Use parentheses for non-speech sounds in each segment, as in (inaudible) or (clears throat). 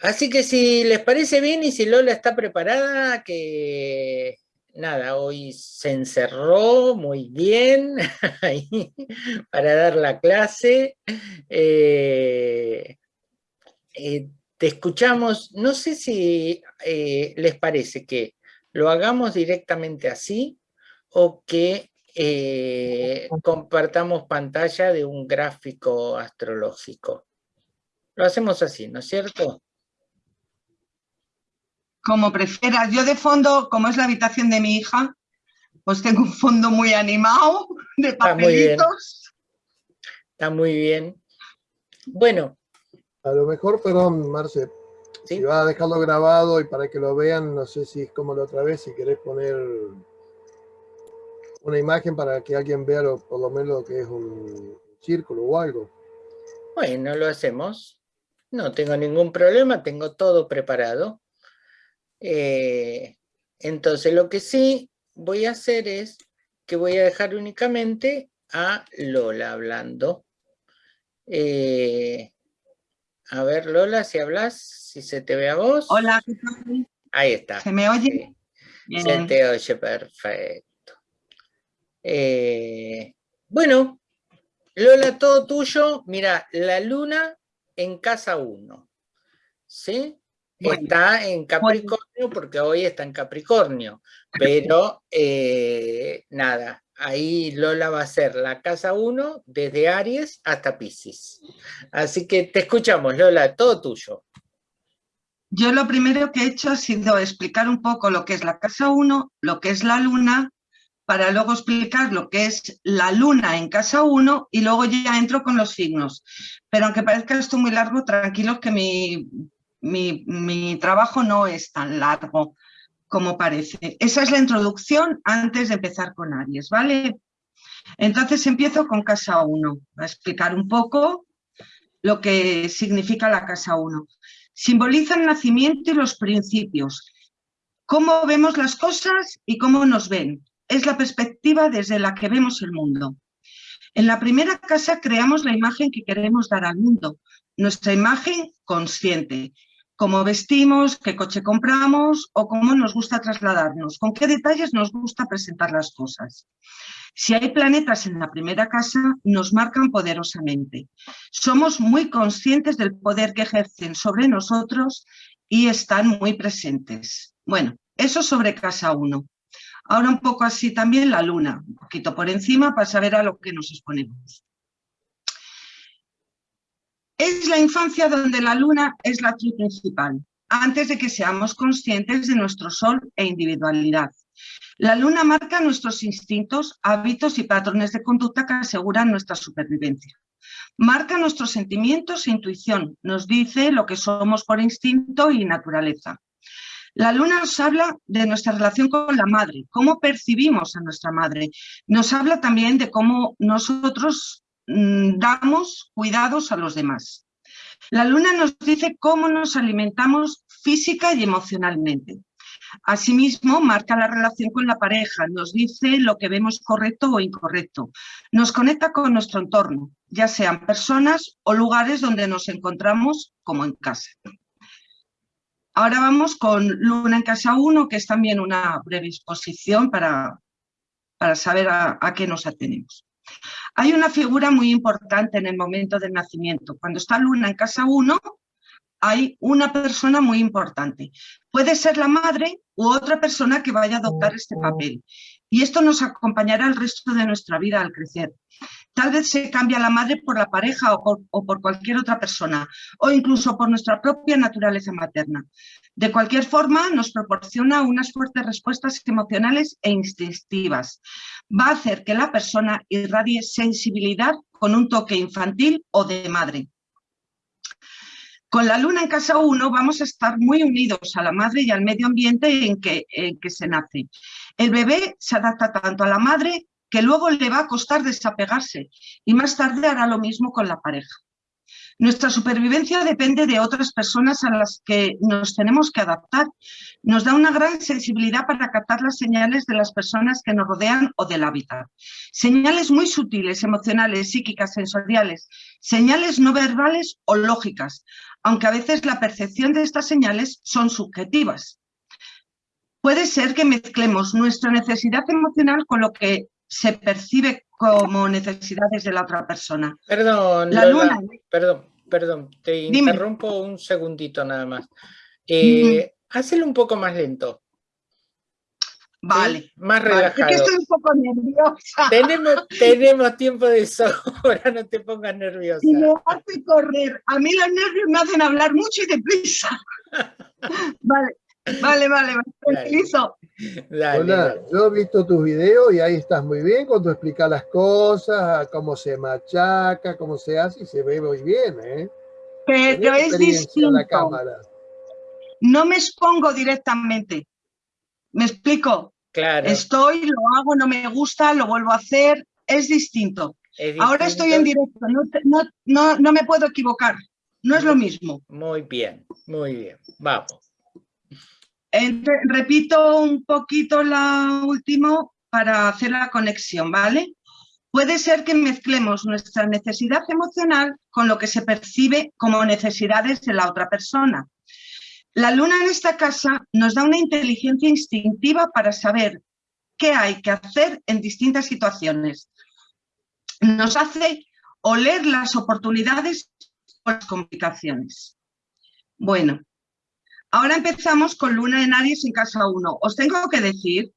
Así que si les parece bien y si Lola está preparada, que nada, hoy se encerró muy bien (laughs) para dar la clase. Eh, eh, te escuchamos, no sé si eh, les parece que lo hagamos directamente así o que compartamos pantalla de un gráfico astrológico. Lo hacemos así, ¿no es cierto? Como prefieras. Yo de fondo, como es la habitación de mi hija, pues tengo un fondo muy animado de papelitos. Está muy bien. Bueno. A lo mejor, perdón, Marce, si vas a dejarlo grabado y para que lo vean, no sé si es como la otra vez, si querés poner una imagen para que alguien vea por lo menos lo que es un círculo o algo. Bueno, lo hacemos. No tengo ningún problema, tengo todo preparado. Eh, entonces lo que sí voy a hacer es que voy a dejar únicamente a Lola hablando. Eh, a ver, Lola, si hablas, si se te ve a vos. Hola, Ahí está. ¿Se me oye? Se te oye perfecto. Eh, bueno, Lola, todo tuyo. Mira, la luna en casa 1. ¿Sí? Está en Capricornio porque hoy está en Capricornio, pero eh, nada, ahí Lola va a ser la casa 1 desde Aries hasta Pisces. Así que te escuchamos, Lola, todo tuyo. Yo lo primero que he hecho ha sido explicar un poco lo que es la casa 1, lo que es la luna, para luego explicar lo que es la luna en casa 1 y luego ya entro con los signos. Pero aunque parezca esto muy largo, tranquilos que mi mi, trabajo no es tan largo como parece. Esa es la introducción antes de empezar con Aries, ¿vale? Entonces empiezo con casa 1, a explicar un poco lo que significa la casa 1. Simboliza el nacimiento y los principios, cómo vemos las cosas y cómo nos ven. Es la perspectiva desde la que vemos el mundo. En la primera casa creamos la imagen que queremos dar al mundo, nuestra imagen consciente, cómo vestimos, qué coche compramos o cómo nos gusta trasladarnos, con qué detalles nos gusta presentar las cosas. Si hay planetas en la primera casa, nos marcan poderosamente. Somos muy conscientes del poder que ejercen sobre nosotros y están muy presentes. Bueno, eso sobre casa 1. Ahora un poco así también la luna, un poquito por encima para saber a lo que nos exponemos. Es la infancia donde la luna es la actriz principal, antes de que seamos conscientes de nuestro sol e individualidad. La luna marca nuestros instintos, hábitos y patrones de conducta que aseguran nuestra supervivencia. Marca nuestros sentimientos e intuición, nos dice lo que somos por instinto y naturaleza. La luna nos habla de nuestra relación con la madre, cómo percibimos a nuestra madre. Nos habla también de cómo nosotros damos cuidados a los demás. La luna nos dice cómo nos alimentamos física y emocionalmente. Asimismo, marca la relación con la pareja, nos dice lo que vemos correcto o incorrecto. Nos conecta con nuestro entorno, ya sean personas o lugares donde nos encontramos como en casa. Ahora vamos con Luna en casa 1, que es también una breve exposición para, para saber a qué nos atenemos. Hay una figura muy importante en el momento del nacimiento. Cuando está Luna en casa 1, hay una persona muy importante. Puede ser la madre u otra persona que vaya a adoptar este papel. Y esto nos acompañará el resto de nuestra vida al crecer. Tal vez se cambia la madre por la pareja o por, cualquier otra persona, o incluso por nuestra propia naturaleza materna. De cualquier forma, nos proporciona unas fuertes respuestas emocionales e instintivas. Va a hacer que la persona irradie sensibilidad con un toque infantil o de madre. Con la luna en casa 1 vamos a estar muy unidos a la madre y al medio ambiente en que, en que se nace. El bebé se adapta tanto a la madre que luego le va a costar desapegarse y más tarde hará lo mismo con la pareja. Nuestra supervivencia depende de otras personas a las que nos tenemos que adaptar. Nos da una gran sensibilidad para captar las señales de las personas que nos rodean o del hábitat. Señales muy sutiles, emocionales, psíquicas, sensoriales, señales no verbales o lógicas, aunque a veces la percepción de estas señales son subjetivas. Puede ser que mezclemos nuestra necesidad emocional con lo que se percibe como necesidades de la otra persona. Perdón, la luna... perdón, perdón, te interrumpo un segundito nada más. Eh, un poco más lento. Vale. Más relajado. Es que estoy un poco nerviosa. Tenemos, (laughs) tenemos tiempo de sobra, no te pongas nerviosa. Y me hace correr. A mí los nervios me hacen hablar mucho y deprisa. (laughs) vale, vale, vale, me tranquilizo. Hola, yo he visto tus videos y ahí estás muy bien cuando explicas las cosas, cómo se machaca, cómo se hace y se ve muy bien, ¿eh? Pero es distinto. No me expongo directamente. ¿Me explico? Claro. Estoy, lo hago, no me gusta, lo vuelvo a hacer, es distinto. Ahora estoy en directo, no, no, no me puedo equivocar, no es lo mismo. Muy bien, muy bien, vamos repito un poquito la última para hacer la conexión, ¿vale? Puede ser que mezclemos nuestra necesidad emocional con lo que se percibe como necesidades de la otra persona. La luna en esta casa nos da una inteligencia instintiva para saber qué hay que hacer en distintas situaciones. Nos hace oler las oportunidades o las complicaciones. Bueno, Ahora empezamos con Luna en Aries en casa 1. Os tengo que decir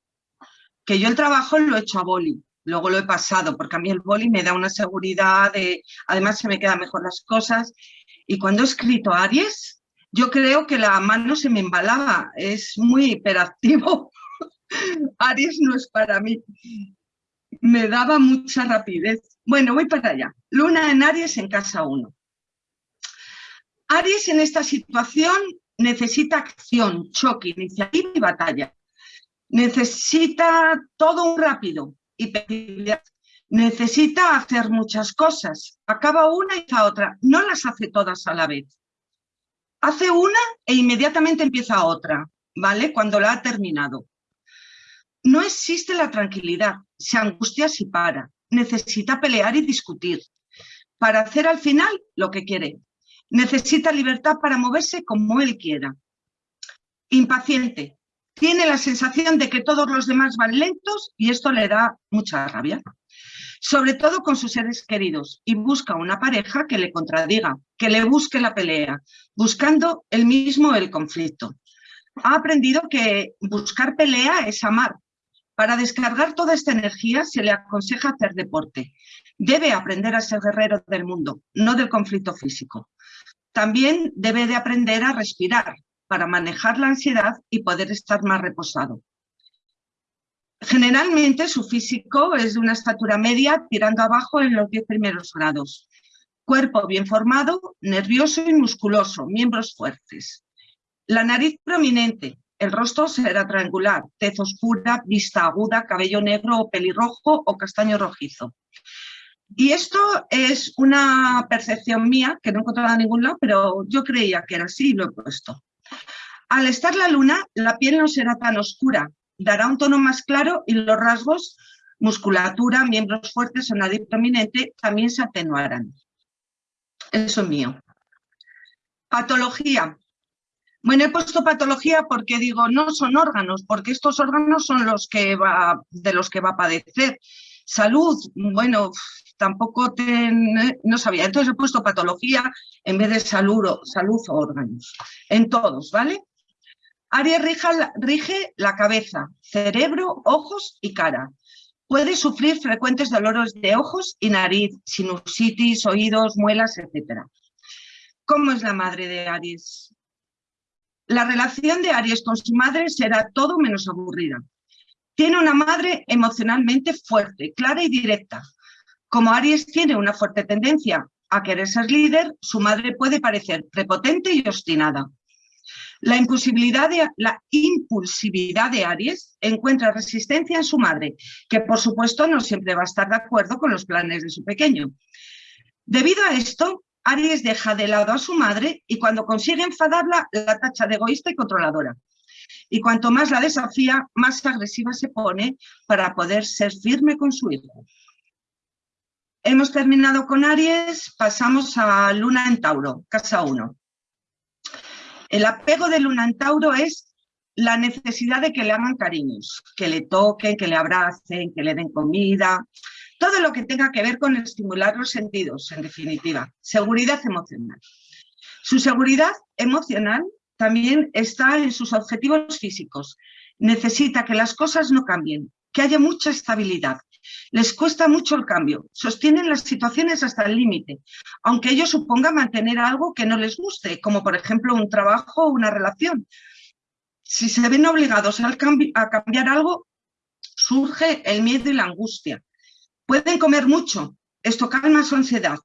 que yo el trabajo lo he hecho a boli, luego lo he pasado, porque a mí el boli me da una seguridad, de, además se me quedan mejor las cosas. Y cuando he escrito Aries, yo creo que la mano se me embalaba, es muy hiperactivo. (laughs) Aries no es para mí. Me daba mucha rapidez. Bueno, voy para allá. Luna en Aries en casa 1. Aries en esta situación necesita acción, choque, iniciativa y batalla. Necesita todo rápido y necesita hacer muchas cosas. Acaba una y la otra. No las hace todas a la vez. Hace una e inmediatamente empieza otra, ¿vale? Cuando la ha terminado. No existe la tranquilidad. Se angustia si para. Necesita pelear y discutir para hacer al final lo que quiere. Necesita libertad para moverse como él quiera. Impaciente. Tiene la sensación de que todos los demás van lentos y esto le da mucha rabia. Sobre todo con sus seres queridos y busca una pareja que le contradiga, que le busque la pelea, buscando el mismo el conflicto. Ha aprendido que buscar pelea es amar. Para descargar toda esta energía se le aconseja hacer deporte. Debe aprender a ser guerrero del mundo, no del conflicto físico. También debe de aprender a respirar para manejar la ansiedad y poder estar más reposado. Generalmente su físico es de una estatura media tirando abajo en los 10 primeros grados. Cuerpo bien formado, nervioso y musculoso, miembros fuertes. La nariz prominente, el rostro será triangular, tez oscura, vista aguda, cabello negro o pelirrojo o castaño rojizo. Y esto es una percepción mía, que no he encontrado en ningún lado, pero yo creía que era así y lo he puesto. Al estar la luna, la piel no será tan oscura, dará un tono más claro y los rasgos, musculatura, miembros fuertes o nariz prominente, también se atenuarán. Eso es mío. Patología. Bueno, he puesto patología porque digo, no son órganos, porque estos órganos son los que va, de los que va a padecer. Salud, bueno, tampoco no sabía. Entonces he puesto patología en vez de salud, o órganos. En todos, ¿vale? Aries rige la cabeza, cerebro, ojos y cara. Puede sufrir frecuentes dolores de ojos y nariz, sinusitis, oídos, muelas, etc. ¿Cómo es la madre de Aries? La relación de Aries con su madre será todo menos aburrida. Tiene una madre emocionalmente fuerte, clara y directa, como Aries tiene una fuerte tendencia a querer ser líder, su madre puede parecer prepotente y obstinada. La impulsividad, de, Aries encuentra resistencia en su madre, que por supuesto no siempre va a estar de acuerdo con los planes de su pequeño. Debido a esto, Aries deja de lado a su madre y cuando consigue enfadarla, la tacha de egoísta y controladora. Y cuanto más la desafía, más agresiva se pone para poder ser firme con su hijo. Hemos terminado con Aries, pasamos a Luna en Tauro, casa 1. El apego de Luna en Tauro es la necesidad de que le hagan cariños, que le toquen, que le abracen, que le den comida, todo lo que tenga que ver con estimular los sentidos, en definitiva. Seguridad emocional. Su seguridad emocional también está en sus objetivos físicos. Necesita que las cosas no cambien, que haya mucha estabilidad. Les cuesta mucho el cambio, sostienen las situaciones hasta el límite, aunque ello suponga mantener algo que no les guste, como por ejemplo un trabajo o una relación. Si se ven obligados a cambiar algo, surge el miedo y la angustia. Pueden comer mucho, esto calma su ansiedad.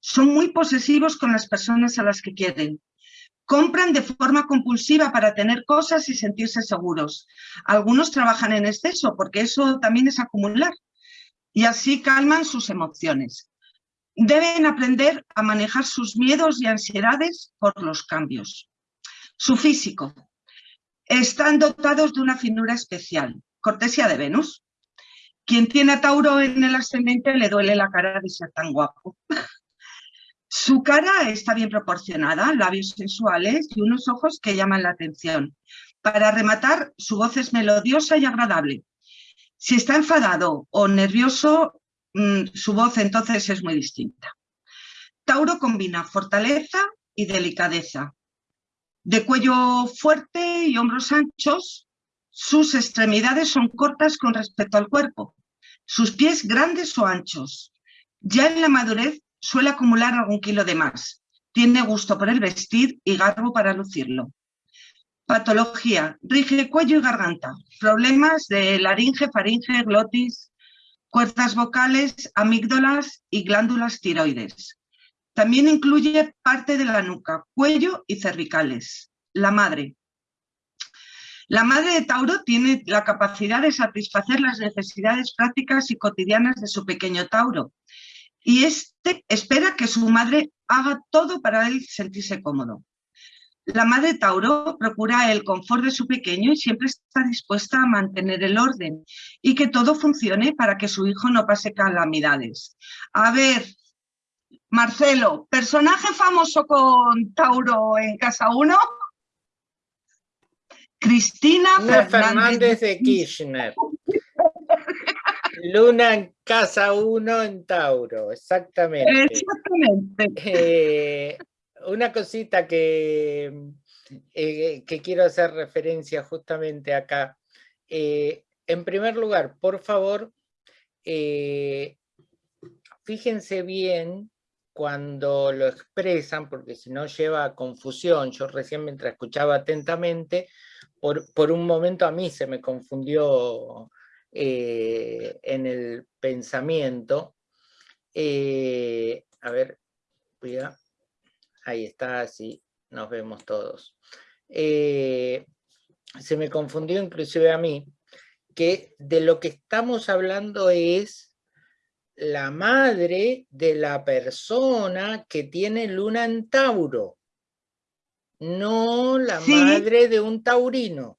Son muy posesivos con las personas a las que quieren. Compran de forma compulsiva para tener cosas y sentirse seguros. Algunos trabajan en exceso porque eso también es acumular. Y así calman sus emociones. Deben aprender a manejar sus miedos y ansiedades por los cambios. Su físico. Están dotados de una finura especial, cortesía de Venus. Quien tiene a Tauro en el ascendente le duele la cara de ser tan guapo. (laughs) Su cara está bien proporcionada, labios sensuales y unos ojos que llaman la atención. Para rematar, su voz es melodiosa y agradable. Si está enfadado o nervioso, mm, su voz entonces es muy distinta. Tauro combina fortaleza y delicadeza. De cuello fuerte y hombros anchos, sus extremidades son cortas con respecto al cuerpo, sus pies grandes o anchos. Ya en la madurez suele acumular algún kilo de más. Tiene gusto por el vestir y garbo para lucirlo. Patología, rige cuello y garganta. Problemas de laringe, faringe, glotis, cuerdas vocales, amígdalas y glándulas tiroides. También incluye parte de la nuca, cuello y cervicales. La madre, la madre de Tauro tiene la capacidad de satisfacer las necesidades prácticas y cotidianas de su pequeño Tauro y este espera que su madre haga todo para él sentirse cómodo. La madre Tauro procura el confort de su pequeño y siempre está dispuesta a mantener el orden y que todo funcione para que su hijo no pase calamidades. A ver, Marcelo, personaje famoso con Tauro en Casa 1. Cristina Fernández, de Kirchner. Luna en casa 1 en Tauro, exactamente. Exactamente. Eh, una cosita que, eh, que quiero hacer referencia justamente acá. Eh, en primer lugar, por favor, fíjense bien cuando lo expresan, porque si no lleva a confusión. Yo recién mientras escuchaba atentamente, por, un momento a mí se me confundió eh, en el pensamiento. Eh, a ver, cuida. Ahí está, así nos vemos todos. Eh, se me confundió inclusive a mí, que de lo que estamos hablando es la madre de la persona que tiene luna en Tauro no la madre de un taurino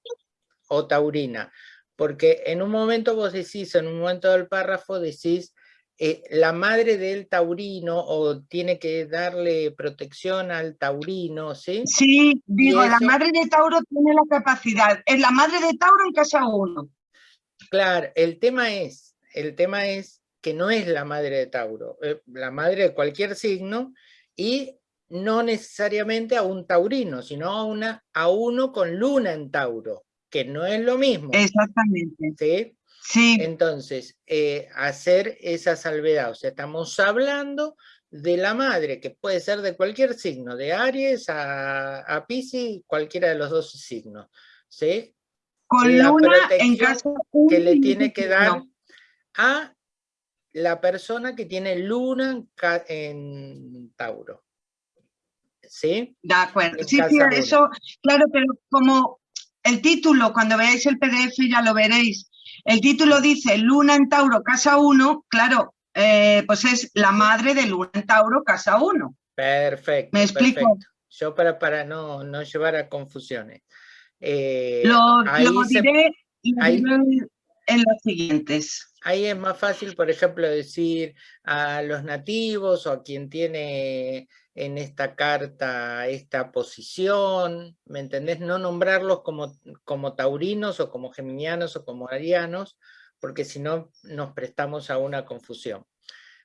o taurina, porque en un momento vos decís, en un momento del párrafo decís, eh, la madre del taurino o tiene que darle protección al taurino, ¿sí? Sí, digo, la madre de Tauro tiene la capacidad, es la madre de Tauro en casa uno. Claro, el tema es, el tema es que no es la madre de Tauro, eh, la madre de cualquier signo y no necesariamente a un taurino, sino a, una, a uno con luna en Tauro, que no es lo mismo. Exactamente. ¿Sí? Sí. Entonces, eh, hacer esa salvedad, o sea, estamos hablando de la madre, que puede ser de cualquier signo, de Aries a, a Pisces, cualquiera de los dos signos, ¿sí? Con luna en caso que le tiene que dar a la persona que tiene luna en Tauro. ¿sí? De acuerdo, sí, sí, eso, claro, pero como el título, cuando veáis el PDF ya lo veréis, el título dice Luna en Tauro, casa 1, claro, eh, pues es la madre de Luna en Tauro, casa 1. Perfecto. ¿Me explico? Yo para, para no, no llevar a confusiones. Eh, lo, diré, en las siguientes. Ahí es más fácil, por ejemplo, decir a los nativos o a quien tiene en esta carta esta posición, ¿me entendés? No nombrarlos como, como taurinos o como geminianos o como arianos, porque si no nos prestamos a una confusión.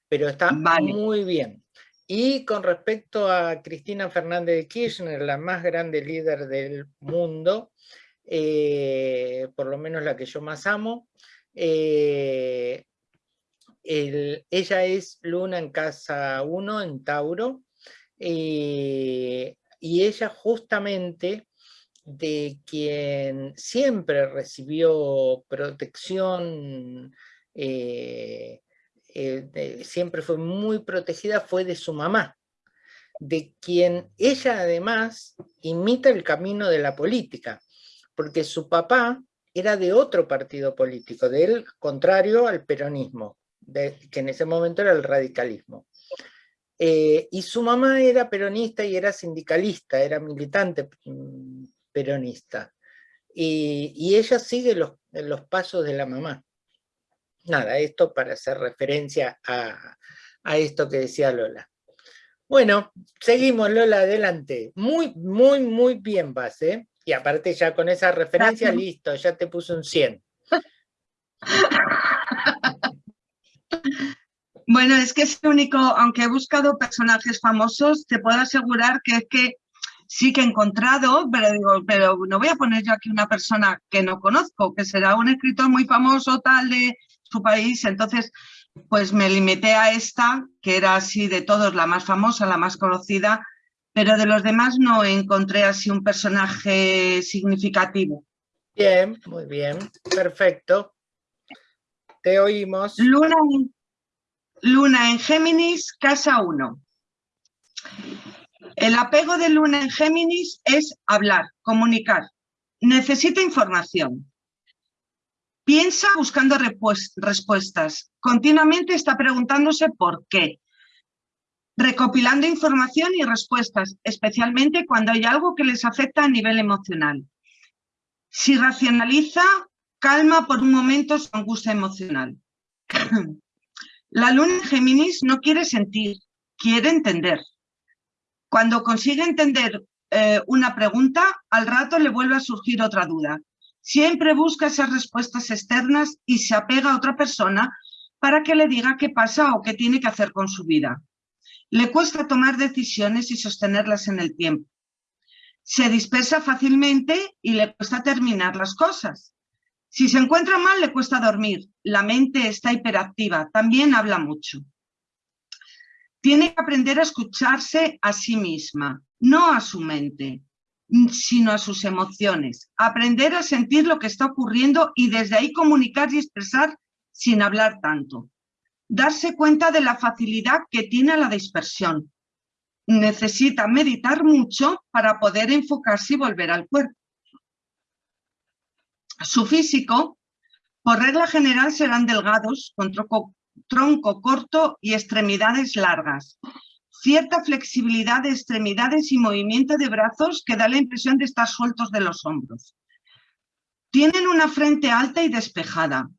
Pero está muy bien. Y con respecto a Cristina Fernández de Kirchner, la más grande líder del mundo, eh, por lo menos la que yo más amo, eh, ella es Luna en casa 1, en Tauro, eh, y ella justamente de quien siempre recibió protección, eh, eh, siempre fue muy protegida, fue de su mamá, de quien ella además imita el camino de la política, porque su papá era de otro partido político, del contrario al peronismo, que en ese momento era el radicalismo. Eh, y su mamá era peronista y era sindicalista, era militante mm, peronista. Y, ella sigue los, los, pasos de la mamá. Nada, esto para hacer referencia a, esto que decía Lola. Bueno, seguimos Lola, adelante. Muy, muy, muy bien vas, ¿eh? Y aparte ya con esa referencia, listo, ya te puse un 100. (laughs) Bueno, es que es el único, aunque he buscado personajes famosos, te puedo asegurar que es que sí que he encontrado, pero digo, pero no voy a poner yo aquí una persona que no conozco, que será un escritor muy famoso tal de su país, entonces pues me limité a esta, que era así de todos la más famosa, la más conocida, pero de los demás no encontré así un personaje significativo. Bien, muy bien, perfecto. Te oímos. Luna, Luna en Géminis, casa 1. El apego de Luna en Géminis es hablar, comunicar. Necesita información. Piensa buscando respuestas. Continuamente está preguntándose por qué. Recopilando información y respuestas, especialmente cuando hay algo que les afecta a nivel emocional. Si racionaliza, calma por un momento su angustia emocional. (clears throat) La luna en Géminis no quiere sentir, quiere entender. Cuando consigue entender eh, una pregunta, al rato le vuelve a surgir otra duda. Siempre busca esas respuestas externas y se apega a otra persona para que le diga qué pasa o qué tiene que hacer con su vida. Le cuesta tomar decisiones y sostenerlas en el tiempo. Se dispersa fácilmente y le cuesta terminar las cosas. Si se encuentra mal, le cuesta dormir. La mente está hiperactiva, también habla mucho. Tiene que aprender a escucharse a sí misma, no a su mente, sino a sus emociones. Aprender a sentir lo que está ocurriendo y desde ahí comunicar y expresar sin hablar tanto. Darse cuenta de la facilidad que tiene la dispersión. Necesita meditar mucho para poder enfocarse y volver al cuerpo. Su físico, por regla general, serán delgados, con tronco, corto y extremidades largas. Cierta flexibilidad de extremidades y movimiento de brazos que da la impresión de estar sueltos de los hombros. Tienen una frente alta y despejada,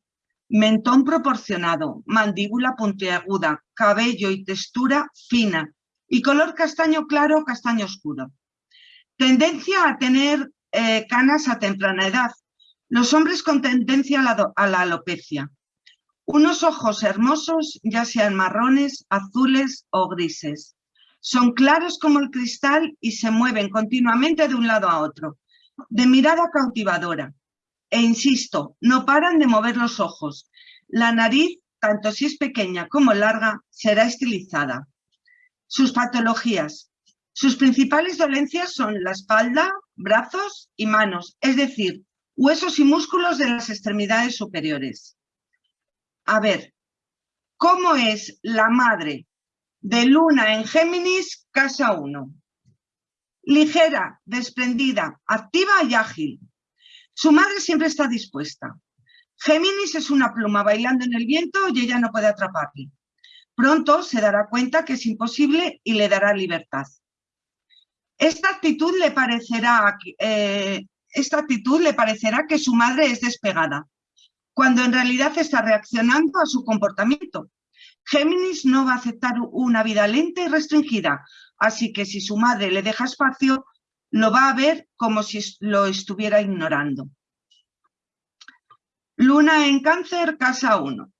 mentón proporcionado, mandíbula puntiaguda, cabello y textura fina y color castaño claro o castaño oscuro. Tendencia a tener eh, canas a temprana edad, los hombres con tendencia a la, alopecia. Unos ojos hermosos, ya sean marrones, azules o grises. Son claros como el cristal y se mueven continuamente de un lado a otro. De mirada cautivadora. E insisto, no paran de mover los ojos. La nariz, tanto si es pequeña como larga, será estilizada. Sus patologías. Sus principales dolencias son la espalda, brazos y manos, es decir, huesos y músculos de las extremidades superiores. A ver, ¿cómo es la madre de Luna en Géminis, casa 1? Ligera, desprendida, activa y ágil. Su madre siempre está dispuesta. Géminis es una pluma bailando en el viento y ella no puede atraparle. Pronto se dará cuenta que es imposible y le dará libertad. Esta actitud le parecerá, eh, esta actitud le parecerá que su madre es despegada, cuando en realidad está reaccionando a su comportamiento. Géminis no va a aceptar una vida lenta y restringida, así que si su madre le deja espacio, lo va a ver como si lo estuviera ignorando. Luna en cáncer, casa 1.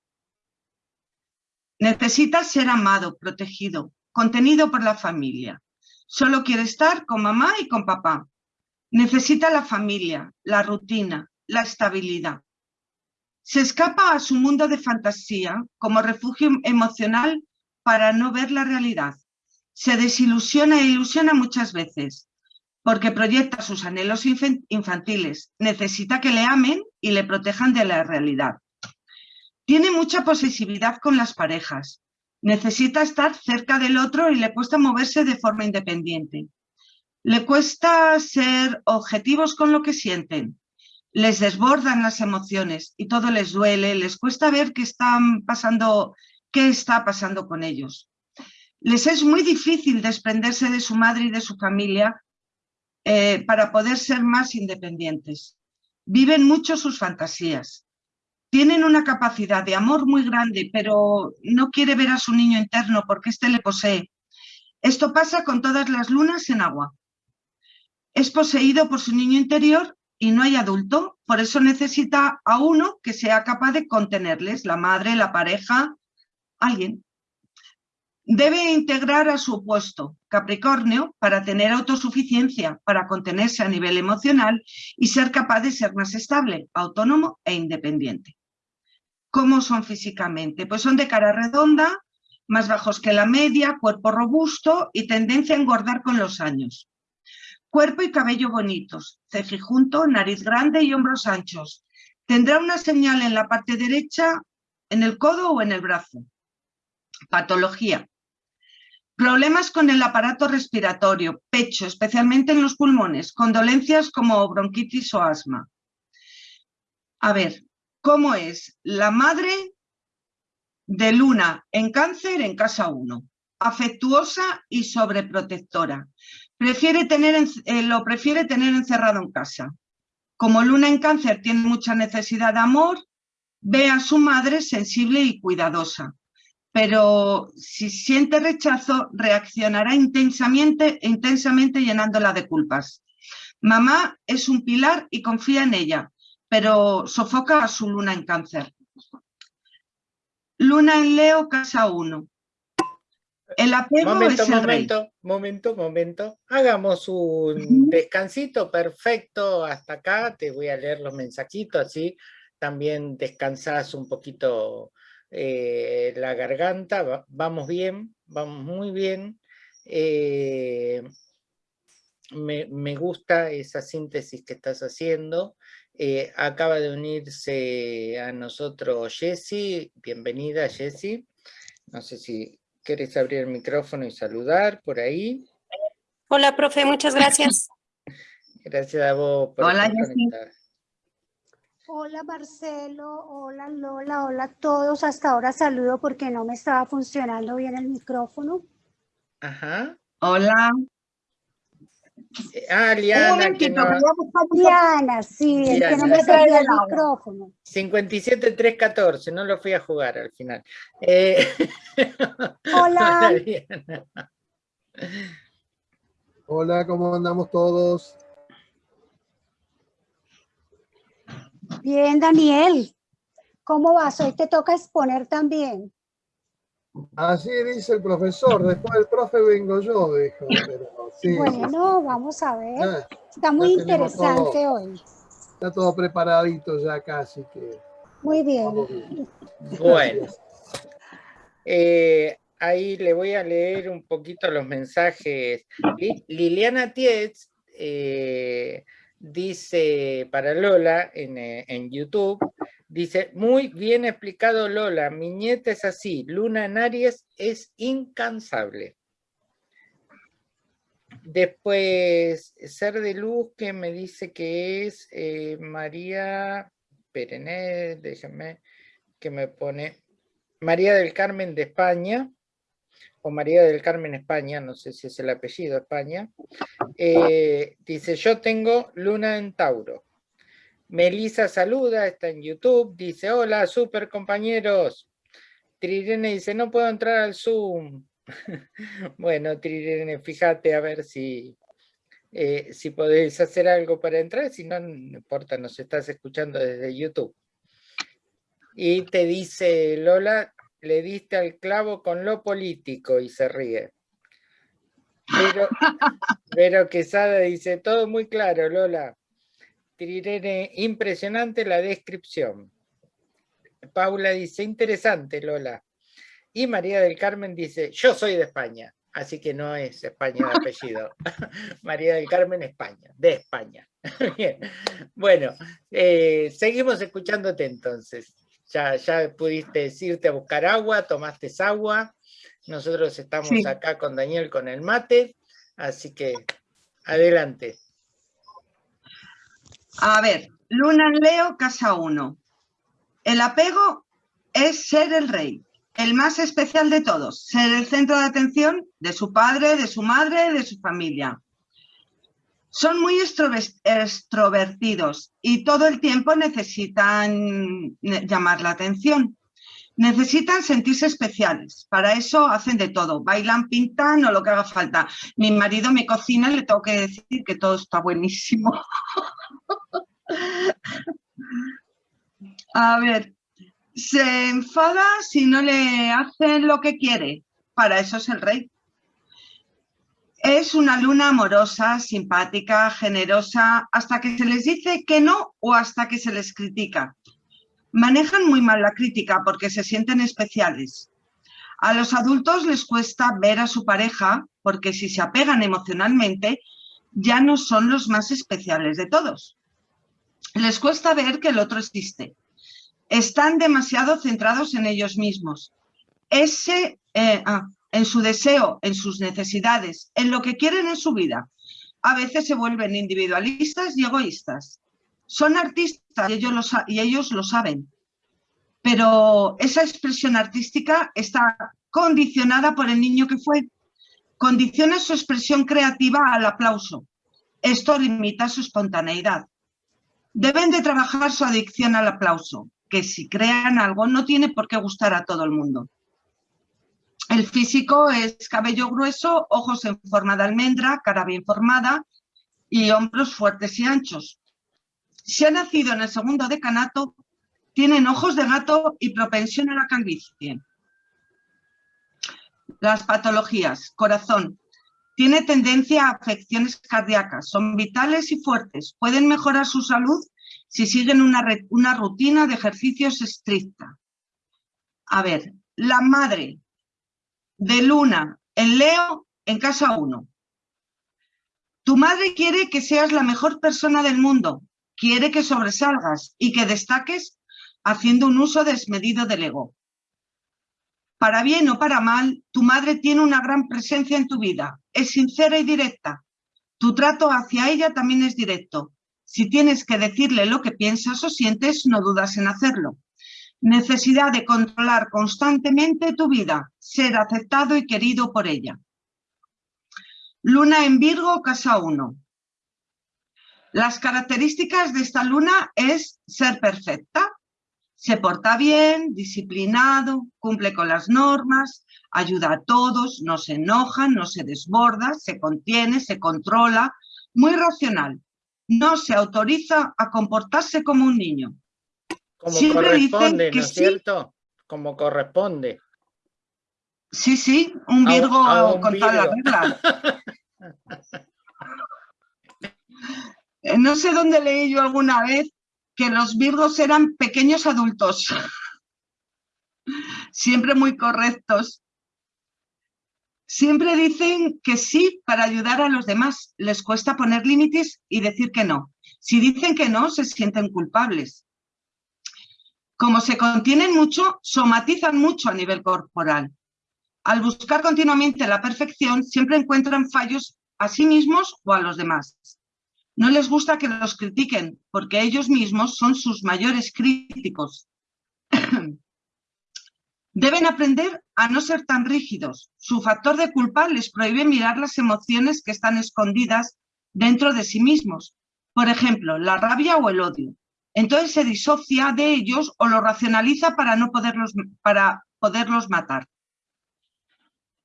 Necesita ser amado, protegido, contenido por la familia. Solo quiere estar con mamá y con papá. Necesita la familia, la rutina, la estabilidad. Se escapa a su mundo de fantasía como refugio emocional para no ver la realidad. Se desilusiona e ilusiona muchas veces porque proyecta sus anhelos infantiles. Necesita que le amen y le protejan de la realidad. Tiene mucha posesividad con las parejas. Necesita estar cerca del otro y le cuesta moverse de forma independiente. Le cuesta ser objetivos con lo que sienten. Les desbordan las emociones y todo les duele. Les cuesta ver qué están pasando, qué está pasando con ellos. Les es muy difícil desprenderse de su madre y de su familia eh, para poder ser más independientes. Viven mucho sus fantasías tienen una capacidad de amor muy grande, pero no quiere ver a su niño interno porque éste le posee. Esto pasa con todas las lunas en agua. Es poseído por su niño interior y no hay adulto, por eso necesita a uno que sea capaz de contenerles, la madre, la pareja, alguien. Debe integrar a su opuesto, Capricornio, para tener autosuficiencia, para contenerse a nivel emocional y ser capaz de ser más estable, autónomo e independiente. ¿Cómo son físicamente? Pues son de cara redonda, más bajos que la media, cuerpo robusto y tendencia a engordar con los años. Cuerpo y cabello bonitos, cejijunto, nariz grande y hombros anchos. Tendrá una señal en la parte derecha, en el codo o en el brazo. Patología. Problemas con el aparato respiratorio, pecho, especialmente en los pulmones, con dolencias como bronquitis o asma. A ver, cómo es la madre de Luna en cáncer en casa 1. Afectuosa y sobreprotectora. Prefiere tener, eh, lo prefiere tener encerrado en casa. Como Luna en cáncer tiene mucha necesidad de amor, ve a su madre sensible y cuidadosa. Pero si siente rechazo, reaccionará intensamente, intensamente llenándola de culpas. Mamá es un pilar y confía en ella, pero sofoca a su luna en cáncer. Luna en Leo, casa 1. El apego momento, es el momento, rey. momento, momento. Hagamos un descansito perfecto hasta acá. Te voy a leer los mensajitos, así también descansas un poquito eh, la garganta. vamos bien, vamos muy bien. Eh, me, me, gusta esa síntesis que estás haciendo. Eh, acaba de unirse a nosotros Jessy. Bienvenida, Jessy. No sé si quieres abrir el micrófono y saludar por ahí. Hola, profe, muchas gracias. (laughs) gracias a vos por Hola, Jessy. Hola Marcelo, hola Lola, hola a todos. Hasta ahora saludo porque no me estaba funcionando bien el micrófono. Ajá. Hola. Ah, Liana. Que no... Liana, sí, el que no me servía el micrófono. 57-314, no lo fui a jugar al final. Eh... (laughs) Hola. Hola, Hola, ¿cómo andamos todos? Bien, Daniel. ¿Cómo vas? Hoy te toca exponer también. Así dice el profesor, después del profe vengo yo, dijo. Pero, sí, bueno, vamos a ver. Ya, Está muy interesante todo, hoy. Está todo preparadito ya casi que. Muy bien. bien. Bueno. Eh, ahí le voy a leer un poquito los mensajes. Liliana Tietz eh, dice para Lola en, en YouTube, Dice, muy bien explicado Lola, mi nieta es así, Luna en Aries es incansable. Después, Ser de Luz, que me dice que es eh, María Perené, déjame, que me pone María del Carmen de España, o María del Carmen España, no sé si es el apellido España, eh, dice, yo tengo luna en Tauro. Melisa saluda, está en YouTube, dice, hola, super compañeros. Trirene dice, no puedo entrar al Zoom. (laughs) bueno, Trirene, fíjate a ver si, eh, si podéis hacer algo para entrar, si no, no importa, nos estás escuchando desde YouTube. Y te dice Lola, le diste al clavo con lo político y se ríe. Pero, pero Quesada dice, todo muy claro, Lola. Trirene, impresionante la descripción. Paula dice, interesante, Lola. Y María del Carmen dice, yo soy de España, así que no es España de apellido. (laughs) María del Carmen, España, de España. (laughs) Bien. Bueno, eh, seguimos escuchándote entonces. Ya, ya pudiste irte a buscar agua, tomaste agua. Nosotros estamos acá con Daniel con el mate, así que adelante. A ver, Luna en Leo, casa 1. El apego es ser el rey, el más especial de todos, ser el centro de atención de su padre, de su madre, de su familia. Son muy extrovertidos y todo el tiempo necesitan llamar la atención. Necesitan sentirse especiales. Para eso hacen de todo. Bailan, pintan o lo que haga falta. Mi marido me cocina y le tengo que decir que todo está buenísimo. (laughs) A ver, se enfada si no le hacen lo que quiere. Para eso es el rey. Es una luna amorosa, simpática, generosa, hasta que se les dice que no o hasta que se les critica. Manejan muy mal la crítica porque se sienten especiales. A los adultos les cuesta ver a su pareja porque si se apegan emocionalmente ya no son los más especiales de todos. Les cuesta ver que el otro existe. Están demasiado centrados en ellos mismos. Ese, eh, ah, en su deseo, en sus necesidades, en lo que quieren en su vida. A veces se vuelven individualistas y egoístas. Son artistas y ellos lo, y ellos lo saben, pero esa expresión artística está condicionada por el niño que fue. Condiciona su expresión creativa al aplauso. Esto limita su espontaneidad. Deben de trabajar su adicción al aplauso, que si crean algo no tiene por qué gustar a todo el mundo. El físico es cabello grueso, ojos en forma de almendra, cara bien formada y hombros fuertes y anchos. Si ha nacido en el segundo decanato, tienen ojos de gato y propensión a la calvicie. Las patologías. Corazón. Tiene tendencia a afecciones cardíacas. Son vitales y fuertes. Pueden mejorar su salud si siguen una, una rutina de ejercicios estricta. A ver, la madre de Luna en Leo en casa 1. Tu madre quiere que seas la mejor persona del mundo, quiere que sobresalgas y que destaques haciendo un uso desmedido del ego. Para bien o para mal, tu madre tiene una gran presencia en tu vida, es sincera y directa. Tu trato hacia ella también es directo. Si tienes que decirle lo que piensas o sientes, no dudas en hacerlo. Necesidad de controlar constantemente tu vida, ser aceptado y querido por ella. Luna en Virgo, casa 1. Las características de esta luna es ser perfecta, se porta bien, disciplinado, cumple con las normas, ayuda a todos, no se enoja, no se desborda, se contiene, se controla, muy racional. No se autoriza a comportarse como un niño. Como corresponde, ¿no es cierto? Como corresponde. Sí, sí, un Virgo con todas las reglas. (laughs) Eh, no sé dónde leí yo alguna vez que los Virgos eran pequeños adultos. (laughs) Siempre muy correctos. Siempre dicen que sí para ayudar a los demás. Les cuesta poner límites y decir que no. Si dicen que no, se sienten culpables. Como se contienen mucho, somatizan mucho a nivel corporal. Al buscar continuamente la perfección, siempre encuentran fallos a sí mismos o a los demás. No les gusta que los critiquen, porque ellos mismos son sus mayores críticos. (clears throat) Deben aprender a no ser tan rígidos. Su factor de culpa les prohíbe mirar las emociones que están escondidas dentro de sí mismos. Por ejemplo, la rabia o el odio. Entonces se disocia de ellos o lo racionaliza para, no poderlos, para poderlos matar.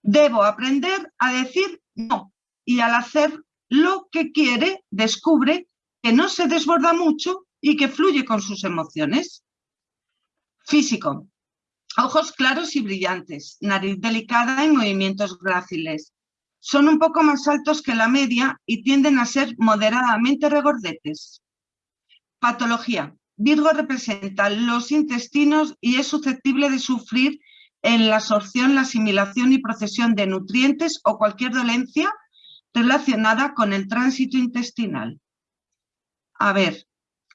Debo aprender a decir no y al hacer lo que quiere descubre que no se desborda mucho y que fluye con sus emociones. Físico. Ojos claros y brillantes, nariz delicada y movimientos gráciles. Son un poco más altos que la media y tienden a ser moderadamente regordetes. Patología. Virgo representa los intestinos y es susceptible de sufrir en la absorción, la asimilación y procesión de nutrientes o cualquier dolencia relacionada con el tránsito intestinal. A ver,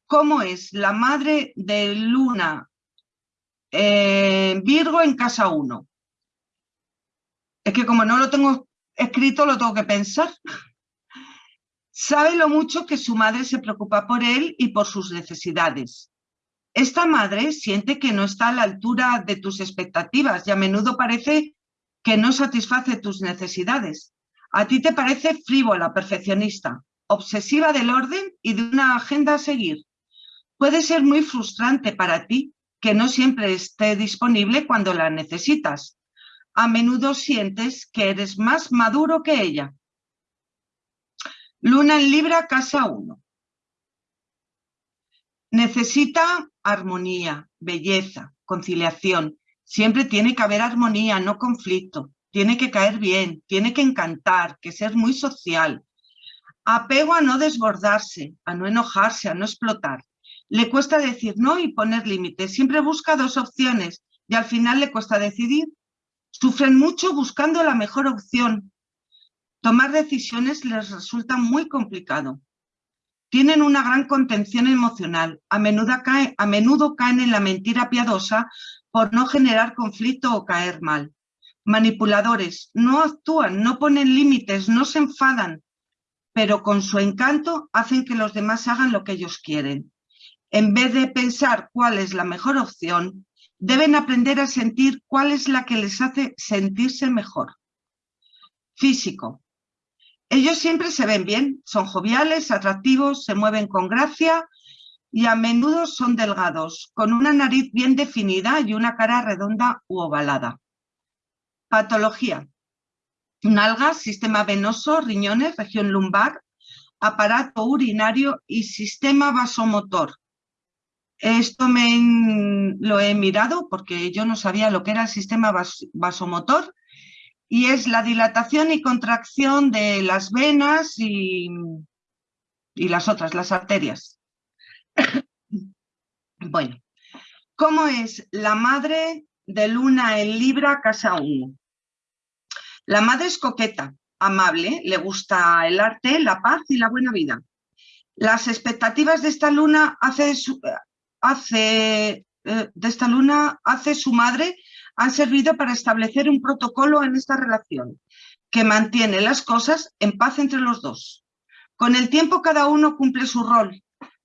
¿cómo es la madre de Luna eh, Virgo en casa 1? Es que como no lo tengo escrito, lo tengo que pensar. Sabe lo mucho que su madre se preocupa por él y por sus necesidades. Esta madre siente que no está a la altura de tus expectativas y a menudo parece que no satisface tus necesidades. A ti te parece frívola, perfeccionista, obsesiva del orden y de una agenda a seguir. Puede ser muy frustrante para ti que no siempre esté disponible cuando la necesitas. A menudo sientes que eres más maduro que ella. Luna en Libra, casa 1. Necesita armonía, belleza, conciliación. Siempre tiene que haber armonía, no conflicto tiene que caer bien, tiene que encantar, que ser muy social. Apego a no desbordarse, a no enojarse, a no explotar. Le cuesta decir no y poner límites. Siempre busca dos opciones y al final le cuesta decidir. Sufren mucho buscando la mejor opción. Tomar decisiones les resulta muy complicado. Tienen una gran contención emocional. A menudo, a menudo caen en la mentira piadosa por no generar conflicto o caer mal manipuladores, no actúan, no ponen límites, no se enfadan, pero con su encanto hacen que los demás hagan lo que ellos quieren. En vez de pensar cuál es la mejor opción, deben aprender a sentir cuál es la que les hace sentirse mejor. Físico. Ellos siempre se ven bien, son joviales, atractivos, se mueven con gracia y a menudo son delgados, con una nariz bien definida y una cara redonda u ovalada. Patología. Nalgas, sistema venoso, riñones, región lumbar, aparato urinario y sistema vasomotor. Esto me lo he mirado porque yo no sabía lo que era el sistema vasomotor y es la dilatación y contracción de las venas y, y las otras, las arterias. (coughs) bueno, ¿cómo es la madre de Luna en Libra, casa 1? La madre es coqueta, amable, le gusta el arte, la paz y la buena vida. Las expectativas de esta luna hace, hace eh, de esta luna hace su madre han servido para establecer un protocolo en esta relación que mantiene las cosas en paz entre los dos. Con el tiempo cada uno cumple su rol.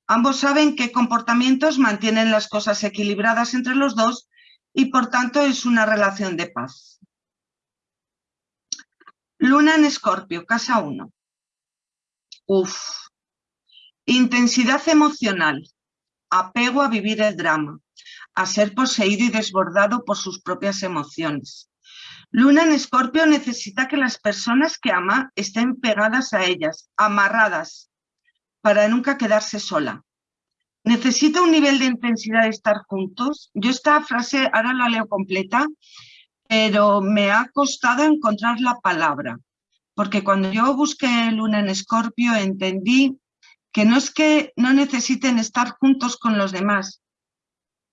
Ambos saben qué comportamientos mantienen las cosas equilibradas entre los dos y por tanto es una relación de paz. Luna en Escorpio, casa 1. Uf. Intensidad emocional. Apego a vivir el drama. A ser poseído y desbordado por sus propias emociones. Luna en Escorpio necesita que las personas que ama estén pegadas a ellas, amarradas, para nunca quedarse sola. Necesita un nivel de intensidad de estar juntos. Yo esta frase ahora la leo completa pero me ha costado encontrar la palabra, porque cuando yo busqué luna en escorpio entendí que no es que no necesiten estar juntos con los demás,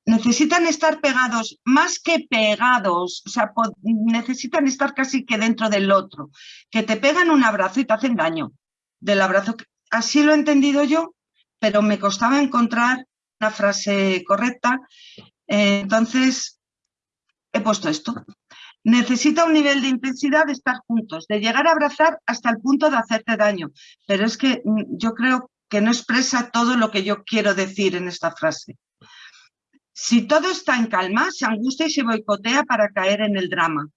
necesitan estar pegados, más que pegados, o sea, necesitan estar casi que dentro del otro, que te pegan un abrazo y te hacen daño del abrazo. Así lo he entendido yo, pero me costaba encontrar una frase correcta, entonces he puesto esto. Necesita un nivel de intensidad de estar juntos, de llegar a abrazar hasta el punto de hacerte daño. Pero es que mm, yo creo que no expresa todo lo que yo quiero decir en esta frase. Si todo está en calma, se angustia y se boicotea para caer en el drama.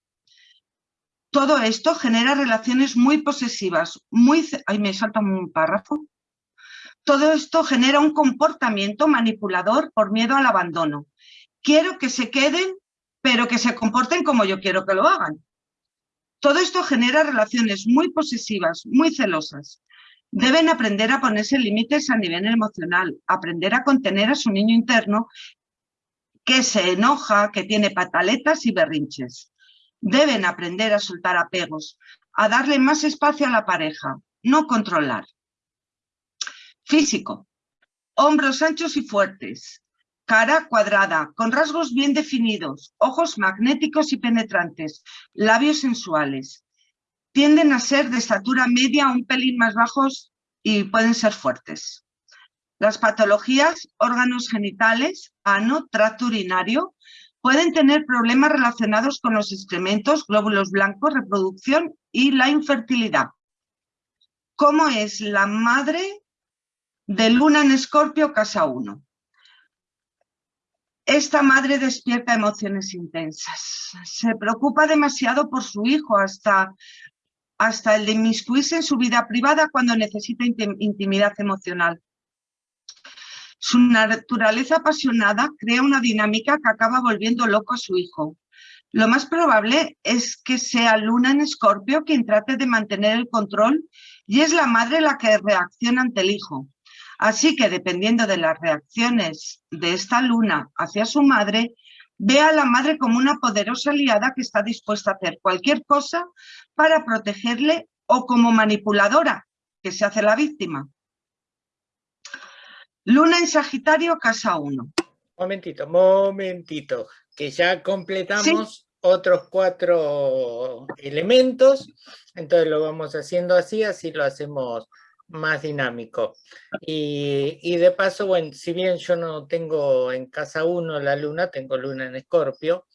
Todo esto genera relaciones muy posesivas, muy... Ay, me salta un párrafo. Todo esto genera un comportamiento manipulador por miedo al abandono. Quiero que se queden, pero que se comporten como yo quiero que lo hagan. Todo esto genera relaciones muy posesivas, muy celosas. Deben aprender a ponerse límites a nivel emocional, aprender a contener a su niño interno que se enoja, que tiene pataletas y berrinches. Deben aprender a soltar apegos, a darle más espacio a la pareja, no controlar. Físico. Hombros anchos y fuertes. Cara cuadrada, con rasgos bien definidos, ojos magnéticos y penetrantes, labios sensuales. Tienden a ser de estatura media, un pelín más bajos y pueden ser fuertes. Las patologías, órganos genitales, ano, tracto urinario, Pueden tener problemas relacionados con los excrementos, glóbulos blancos, reproducción y la infertilidad. ¿Cómo es la madre de Luna en Escorpio, casa 1? Esta madre despierta emociones intensas. Se preocupa demasiado por su hijo hasta, hasta el de inmiscuirse en su vida privada cuando necesita intimidad emocional. Su naturaleza apasionada crea una dinámica que acaba volviendo loco a su hijo. Lo más probable es que sea Luna en Escorpio quien trate de mantener el control y es la madre la que reacciona ante el hijo. Así que dependiendo de las reacciones de esta luna hacia su madre, ve a la madre como una poderosa aliada que está dispuesta a hacer cualquier cosa para protegerle o como manipuladora, que se hace la víctima. Luna en Sagitario, casa 1. Momentito, momentito, que ya completamos otros cuatro elementos, entonces lo vamos haciendo así, así lo hacemos más dinámico. Y, de paso, bueno, si bien yo no tengo en casa 1 la luna, tengo luna en escorpio,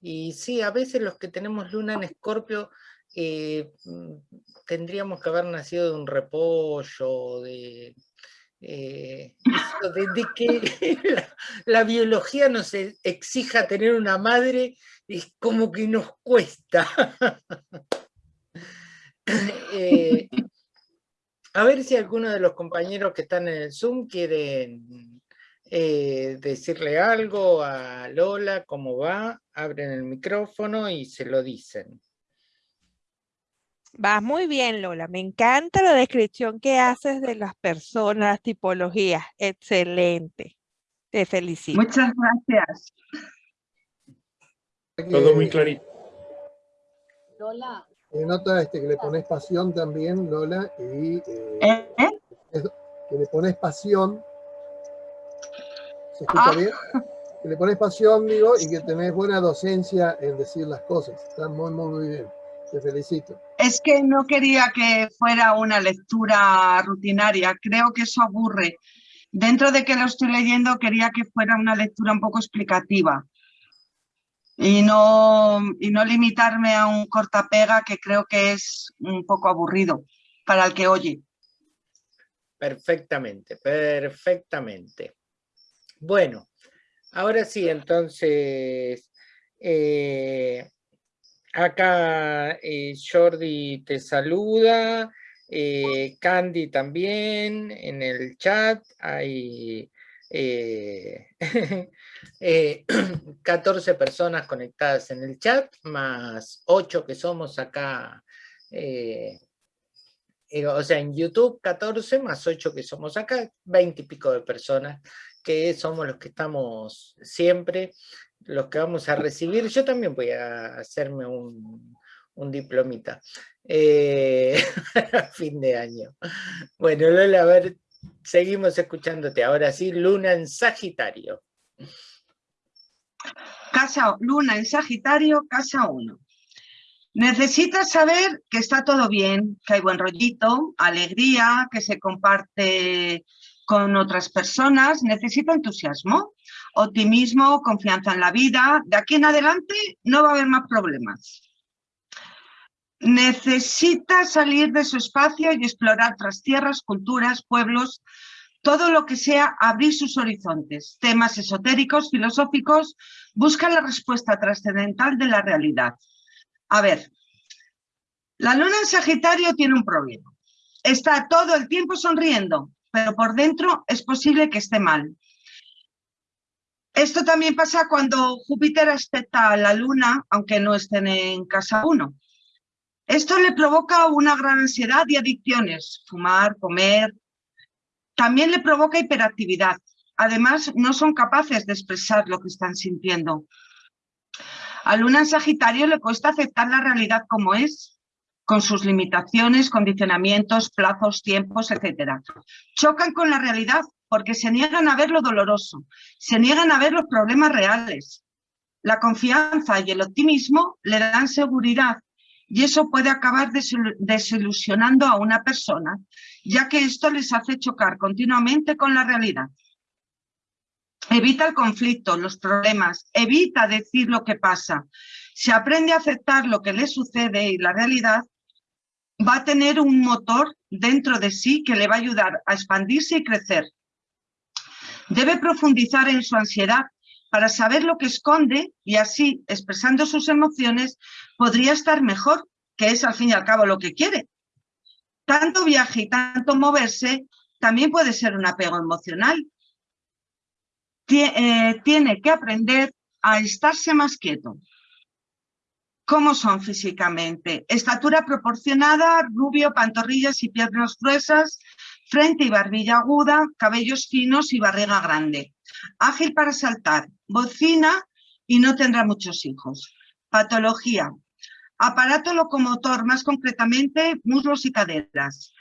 y sí, a veces los que tenemos luna en escorpio eh, mm, tendríamos que haber nacido de un repollo, de eh, que (laughs) la, biología nos e, exija tener una madre es como que nos cuesta. (laughs) Eh, a ver si alguno de los compañeros que están en el Zoom quieren eh, decirle algo a Lola, cómo va, abren el micrófono y se lo dicen. Vas muy bien, Lola. Me encanta la descripción que haces de las personas, las tipologías. Excelente. Te felicito. Muchas gracias. Todo muy clarito. Lola. Nota este, que le pones pasión también, Lola, y eh, ¿Eh? que le pones pasión. ¿Se escucha ah. bien? Que le pones pasión, digo, y que tenés buena docencia en decir las cosas. Está muy, muy, muy bien. Te felicito. Es que no quería que fuera una lectura rutinaria, creo que eso aburre. Dentro de que lo estoy leyendo quería que fuera una lectura un poco explicativa y no, y no limitarme a un cortapega que creo que es un poco aburrido para el que oye. Perfectamente, perfectamente. Bueno, ahora sí, entonces, eh, Acá eh, Jordi te saluda, eh, Candy también en el chat, hay (laughs) (clears throat) 14 personas conectadas en el chat, más 8 que somos acá, o sea, en YouTube 14 más 8 que somos acá, 20 y pico de personas que somos los que estamos siempre los que vamos a recibir, yo también voy a hacerme un, diplomita eh, (laughs) a fin de año. Bueno, Lola, a ver, seguimos escuchándote. Ahora sí, Luna en Sagitario. Casa, Luna en Sagitario, casa 1. Necesitas saber que está todo bien, que hay buen rollito, alegría, que se comparte con otras personas, necesita entusiasmo, optimismo, confianza en la vida. De aquí en adelante no va a haber más problemas. Necesita salir de su espacio y explorar otras tierras, culturas, pueblos, Todo lo que sea abrir sus horizontes, temas esotéricos, filosóficos, busca la respuesta trascendental de la realidad. A ver, la luna en Sagitario tiene un problema. Está todo el tiempo sonriendo, pero por dentro es posible que esté mal. Esto también pasa cuando Júpiter aspecta a la luna, aunque no estén en casa 1. Esto le provoca una gran ansiedad y adicciones, fumar, comer. También le provoca hiperactividad. Además, no son capaces de expresar lo que están sintiendo. A Luna en Sagitario le cuesta aceptar la realidad como es, con sus limitaciones, condicionamientos, plazos, tiempos, etc. Chocan con la realidad porque se niegan a ver lo doloroso, se niegan a ver los problemas reales. La confianza y el optimismo le dan seguridad y eso puede acabar desilusionando a una persona, ya que esto les hace chocar continuamente con la realidad. Evita el conflicto, los problemas, evita decir lo que pasa. Si aprende a aceptar lo que le sucede y la realidad, va a tener un motor dentro de sí que le va a ayudar a expandirse y crecer. Debe profundizar en su ansiedad para saber lo que esconde y así, expresando sus emociones, podría estar mejor, que es al fin y al cabo lo que quiere. Tanto viaje y tanto moverse también puede ser un apego emocional. Eh, tiene que aprender a estarse más quieto. ¿Cómo son físicamente? Estatura proporcionada, rubio, pantorrillas y piernas gruesas, frente y barbilla aguda, cabellos finos y barriga grande. Ágil para saltar, bocina y no tendrá muchos hijos. Patología. Aparato locomotor, más concretamente muslos y caderas.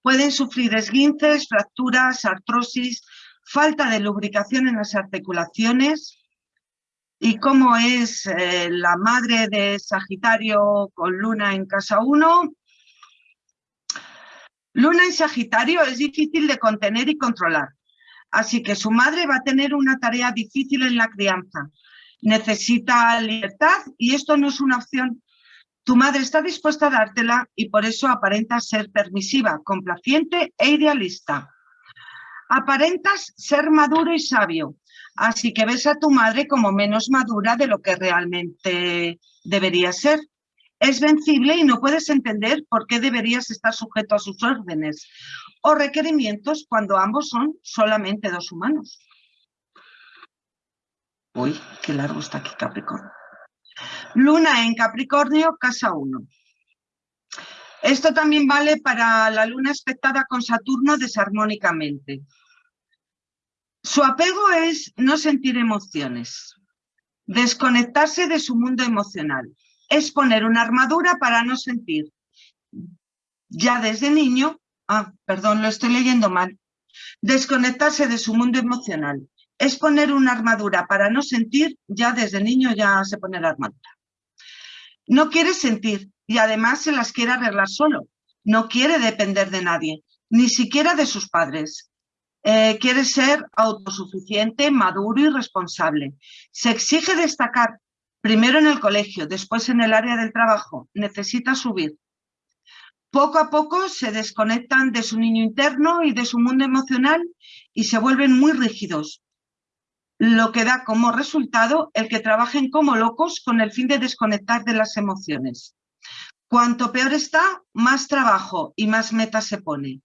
Pueden sufrir esguinces, fracturas, artrosis, falta de lubricación en las articulaciones. Y como es eh, la madre de Sagitario con Luna en casa 1, Luna en Sagitario es difícil de contener y controlar. Así que su madre va a tener una tarea difícil en la crianza. Necesita libertad y esto no es una opción. Tu madre está dispuesta a dártela y por eso aparenta ser permisiva, complaciente e idealista. Aparentas ser maduro y sabio, así que ves a tu madre como menos madura de lo que realmente debería ser. Es vencible y no puedes entender por qué deberías estar sujeto a sus órdenes o requerimientos cuando ambos son solamente dos humanos. Uy, qué largo está aquí Capricornio. Luna en Capricornio, casa 1. Esto también vale para la luna expectada con Saturno desarmónicamente. Su apego es no sentir emociones, desconectarse de su mundo emocional. Es poner una armadura para no sentir. Ya desde niño, ah, perdón, lo estoy leyendo mal. Desconectarse de su mundo emocional. Es poner una armadura para no sentir, ya desde niño ya se pone la armadura. No quiere sentir y además se las quiere arreglar solo. No quiere depender de nadie, ni siquiera de sus padres. Eh, quiere ser autosuficiente, maduro y responsable. Se exige destacar primero en el colegio, después en el área del trabajo. Necesita subir. Poco a poco se desconectan de su niño interno y de su mundo emocional y se vuelven muy rígidos, lo que da como resultado el que trabajen como locos con el fin de desconectar de las emociones. Cuanto peor está, más trabajo y más metas se pone.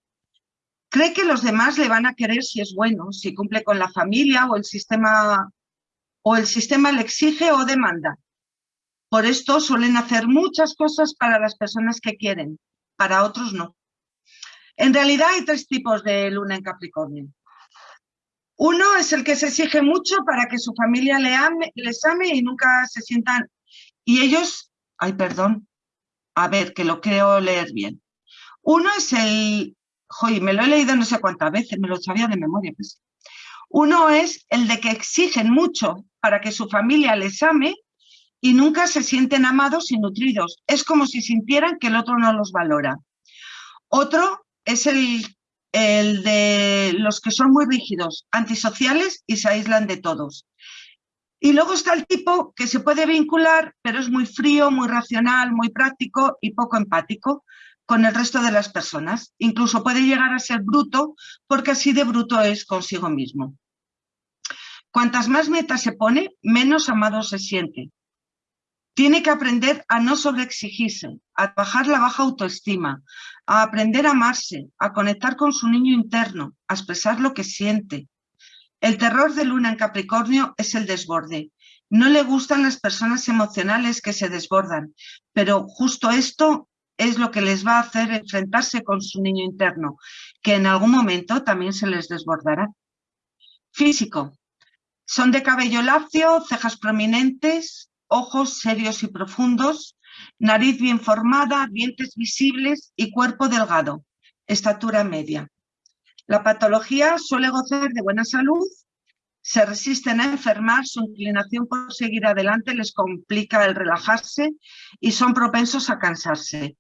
Cree que los demás le van a querer si es bueno, si cumple con la familia o el sistema, o el sistema le exige o demanda. Por esto suelen hacer muchas cosas para las personas que quieren, para otros no. En realidad hay tres tipos de luna en Capricornio. Uno es el que se exige mucho para que su familia le ame, les ame y nunca se sientan... Y ellos, ay perdón, a ver, que lo creo leer bien. Uno es el Joder, me lo he leído no sé cuántas veces, me lo sabía de memoria. Pues. Uno es el de que exigen mucho para que su familia les ame y nunca se sienten amados y nutridos. Es como si sintieran que el otro no los valora. Otro es el, de los que son muy rígidos, antisociales y se aíslan de todos. Y luego está el tipo que se puede vincular, pero es muy frío, muy racional, muy práctico y poco empático con el resto de las personas. Incluso puede llegar a ser bruto porque así de bruto es consigo mismo. Cuantas más metas se pone, menos amado se siente. Tiene que aprender a no sobreexigirse, a bajar la baja autoestima, a aprender a amarse, a conectar con su niño interno, a expresar lo que siente. El terror de Luna en Capricornio es el desborde. No le gustan las personas emocionales que se desbordan, pero justo esto es lo que les va a hacer enfrentarse con su niño interno, que en algún momento también se les desbordará. Físico. Son de cabello lacio, cejas prominentes, ojos serios y profundos, nariz bien formada, dientes visibles y cuerpo delgado, estatura media. La patología suele gozar de buena salud, se resisten a enfermar, su inclinación por seguir adelante les complica el relajarse y son propensos a cansarse.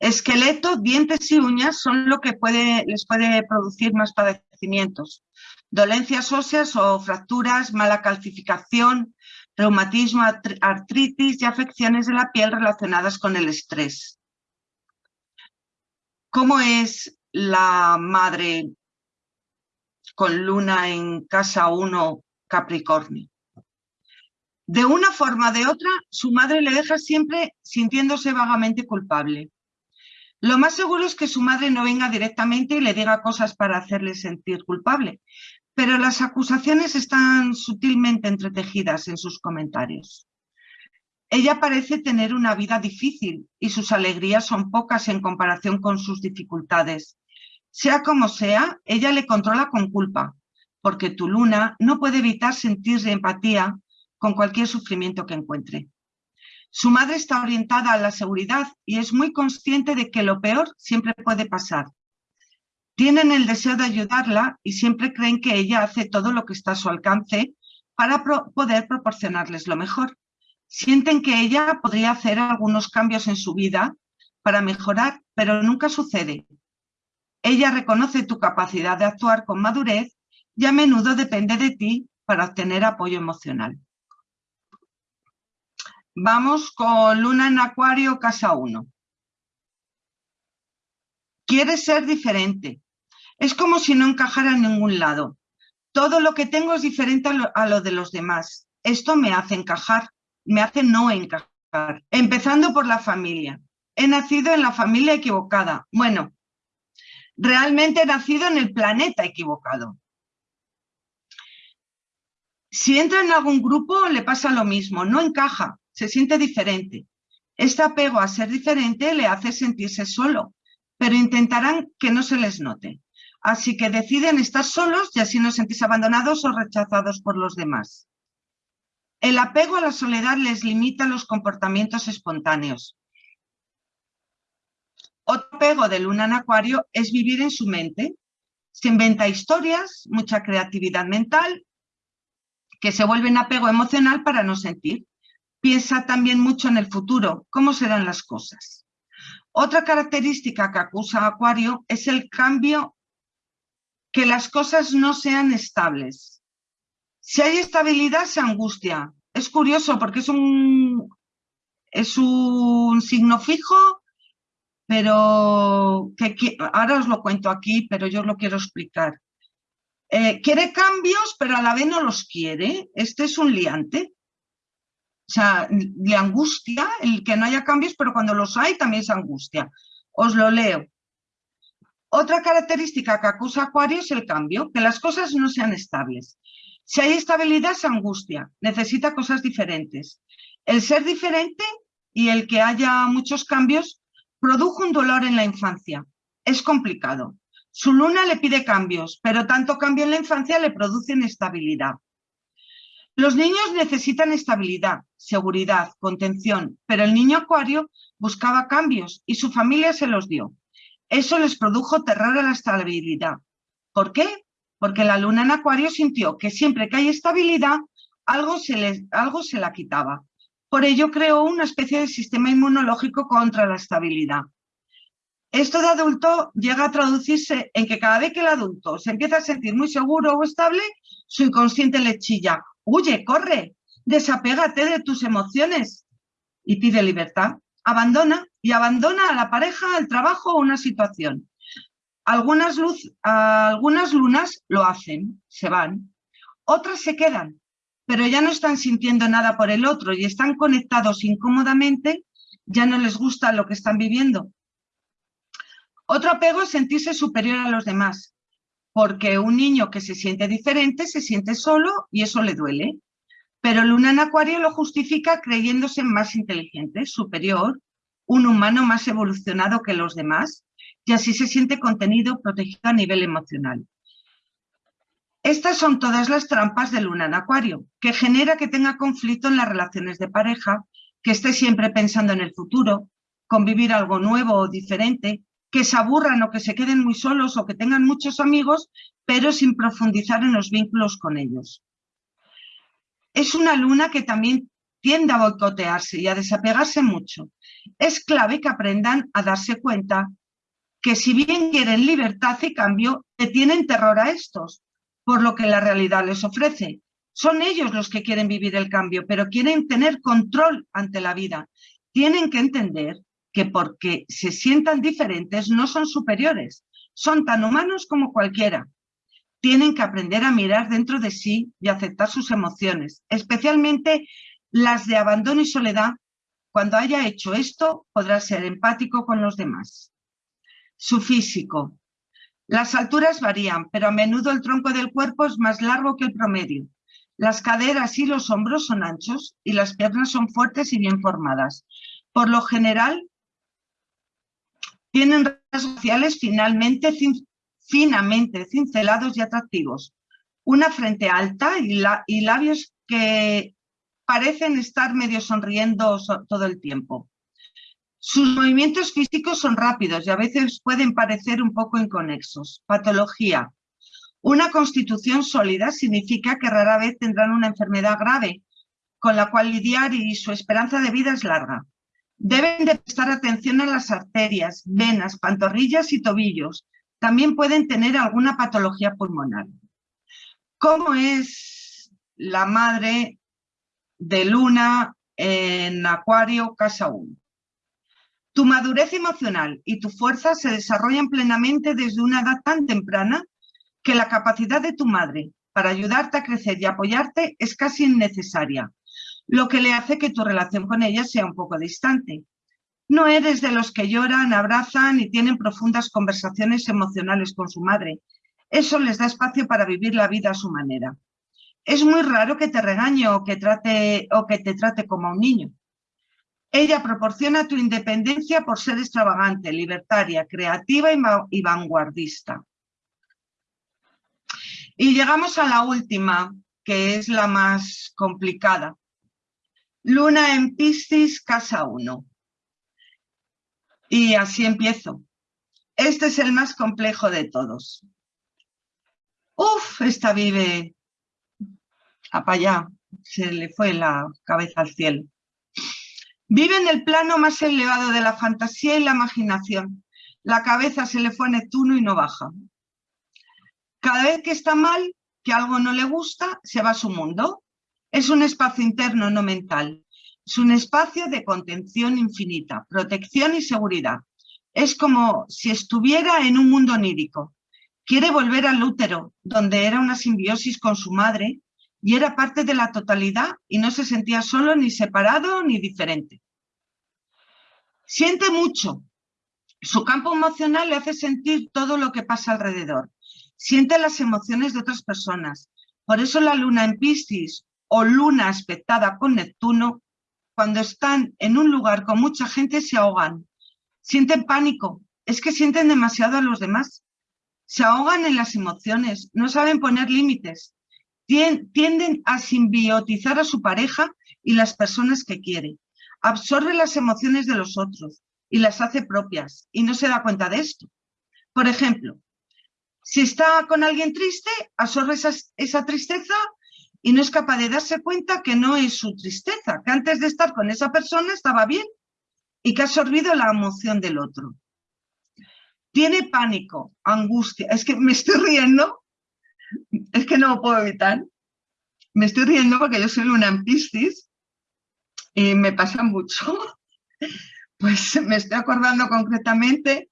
Esqueleto, dientes y uñas son lo que les puede producir más padecimientos. Dolencias óseas o fracturas, mala calcificación, reumatismo, artritis y afecciones de la piel relacionadas con el estrés. ¿Cómo es la madre con luna en casa 1 Capricornio? De una forma o de otra, su madre le deja siempre sintiéndose vagamente culpable. Lo más seguro es que su madre no venga directamente y le diga cosas para hacerle sentir culpable, pero las acusaciones están sutilmente entretejidas en sus comentarios. Ella parece tener una vida difícil y sus alegrías son pocas en comparación con sus dificultades. Sea como sea, ella le controla con culpa, porque tu luna no puede evitar sentir empatía con cualquier sufrimiento que encuentre. Su madre está orientada a la seguridad y es muy consciente de que lo peor siempre puede pasar, tienen el deseo de ayudarla y siempre creen que ella hace todo lo que está a su alcance para poder proporcionarles lo mejor. Sienten que ella podría hacer algunos cambios en su vida para mejorar, pero nunca sucede. Ella reconoce tu capacidad de actuar con madurez y a menudo depende de ti para obtener apoyo emocional. Vamos con Luna en Acuario, casa 1. Quieres ser diferente, es como si no encajara en ningún lado. Todo lo que tengo es diferente a lo, de los demás. Esto me hace encajar, me hace no encajar. Empezando por la familia. He nacido en la familia equivocada. Bueno, realmente he nacido en el planeta equivocado. Si entra en algún grupo le pasa lo mismo, no encaja, se siente diferente. Este apego a ser diferente le hace sentirse solo, pero intentarán que no se les note. Así que deciden estar solos y así no sentís abandonados o rechazados por los demás. El apego a la soledad les limita los comportamientos espontáneos. Otro apego de luna en acuario es vivir en su mente. Se inventa historias, mucha creatividad mental, que se vuelven apego emocional para no sentir. Piensa también mucho en el futuro, cómo serán las cosas. Otra característica que acusa a Acuario es el cambio que las cosas no sean estables. Si hay estabilidad, se angustia. Es curioso porque es un, es un signo fijo, pero que, ahora os lo cuento aquí, pero yo os lo quiero explicar. Eh, quiere cambios, pero a la vez no los quiere. Este es un liante. O sea, le angustia el que no haya cambios, pero cuando los hay también se angustia. Os lo leo. Otra característica que acusa Acuario es el cambio, que las cosas no sean estables. Si hay estabilidad es angustia, necesita cosas diferentes. El ser diferente y el que haya muchos cambios produjo un dolor en la infancia. Es complicado. Su luna le pide cambios, pero tanto cambio en la infancia le produce inestabilidad. Los niños necesitan estabilidad, seguridad, contención, pero el niño acuario buscaba cambios y su familia se los dio. Eso les produjo terror a la estabilidad. ¿Por qué? Porque la luna en acuario sintió que siempre que hay estabilidad, algo se, algo se la quitaba. Por ello creó una especie de sistema inmunológico contra la estabilidad. Esto de adulto llega a traducirse en que cada vez que el adulto se empieza a sentir muy seguro o estable, su inconsciente le chilla, huye, corre, desapégate de tus emociones y pide libertad. abandona y abandona a la pareja, al trabajo o una situación. Algunas, luz, algunas lunas lo hacen, se van. Otras se quedan, pero ya no están sintiendo nada por el otro y están conectados incómodamente, ya no les gusta lo que están viviendo. Otro apego es sentirse superior a los demás, porque un niño que se siente diferente se siente solo y eso le duele. Pero Luna en Acuario lo justifica creyéndose más inteligente, superior, un humano más evolucionado que los demás, y así se siente contenido, protegido a nivel emocional. Estas son todas las trampas de Luna en Acuario, que genera que tenga conflicto en las relaciones de pareja, que esté siempre pensando en el futuro, convivir algo nuevo o diferente, que se aburran o que se queden muy solos o que tengan muchos amigos, pero sin profundizar en los vínculos con ellos es una luna que también tiende a boicotearse y a desapegarse mucho. Es clave que aprendan a darse cuenta que si bien quieren libertad y cambio, le tienen terror a estos, por lo que la realidad les ofrece. Son ellos los que quieren vivir el cambio, pero quieren tener control ante la vida. Tienen que entender que porque se sientan diferentes no son superiores, son tan humanos como cualquiera tienen que aprender a mirar dentro de sí y aceptar sus emociones, especialmente las de abandono y soledad. Cuando haya hecho esto, podrá ser empático con los demás. Su físico. Las alturas varían, pero a menudo el tronco del cuerpo es más largo que el promedio. Las caderas y los hombros son anchos y las piernas son fuertes y bien formadas. Por lo general, tienen rasgos sociales finalmente finamente cincelados y atractivos, una frente alta y, labios que parecen estar medio sonriendo todo el tiempo. Sus movimientos físicos son rápidos y a veces pueden parecer un poco inconexos. Patología. Una constitución sólida significa que rara vez tendrán una enfermedad grave con la cual lidiar y su esperanza de vida es larga. Deben de prestar atención a las arterias, venas, pantorrillas y tobillos, también pueden tener alguna patología pulmonar. ¿Cómo es la madre de Luna en Acuario, casa 1? Tu madurez emocional y tu fuerza se desarrollan plenamente desde una edad tan temprana que la capacidad de tu madre para ayudarte a crecer y apoyarte es casi innecesaria, lo que le hace que tu relación con ella sea un poco distante. No eres de los que lloran, abrazan y tienen profundas conversaciones emocionales con su madre. Eso les da espacio para vivir la vida a su manera. Es muy raro que te regañe o que, trate, o que te trate como a un niño. Ella proporciona tu independencia por ser extravagante, libertaria, creativa y vanguardista. Y llegamos a la última, que es la más complicada. Luna en Piscis, casa 1. Y así empiezo. Este es el más complejo de todos. Uf, esta vive a se le fue la cabeza al cielo. Vive en el plano más elevado de la fantasía y la imaginación. La cabeza se le fue a Neptuno y no baja. Cada vez que está mal, que algo no le gusta, se va a su mundo. Es un espacio interno, no mental. Es un espacio de contención infinita, protección y seguridad. Es como si estuviera en un mundo onírico. Quiere volver al útero, donde era una simbiosis con su madre y era parte de la totalidad y no se sentía solo ni separado ni diferente. Siente mucho. Su campo emocional le hace sentir todo lo que pasa alrededor. Siente las emociones de otras personas. Por eso la luna en Piscis o luna aspectada con Neptuno cuando están en un lugar con mucha gente se ahogan, sienten pánico, es que sienten demasiado a los demás, se ahogan en las emociones, no saben poner límites, tienden a simbiotizar a su pareja y las personas que quiere, absorbe las emociones de los otros y las hace propias y no se da cuenta de esto. Por ejemplo, si está con alguien triste, absorbe esa tristeza y no es capaz de darse cuenta que no es su tristeza, que antes de estar con esa persona estaba bien y que ha absorbido la emoción del otro. Tiene pánico, angustia. Es que me estoy riendo, es que no lo puedo evitar. Me estoy riendo porque yo soy una en Piscis y me pasa mucho. (laughs) Pues me estoy acordando concretamente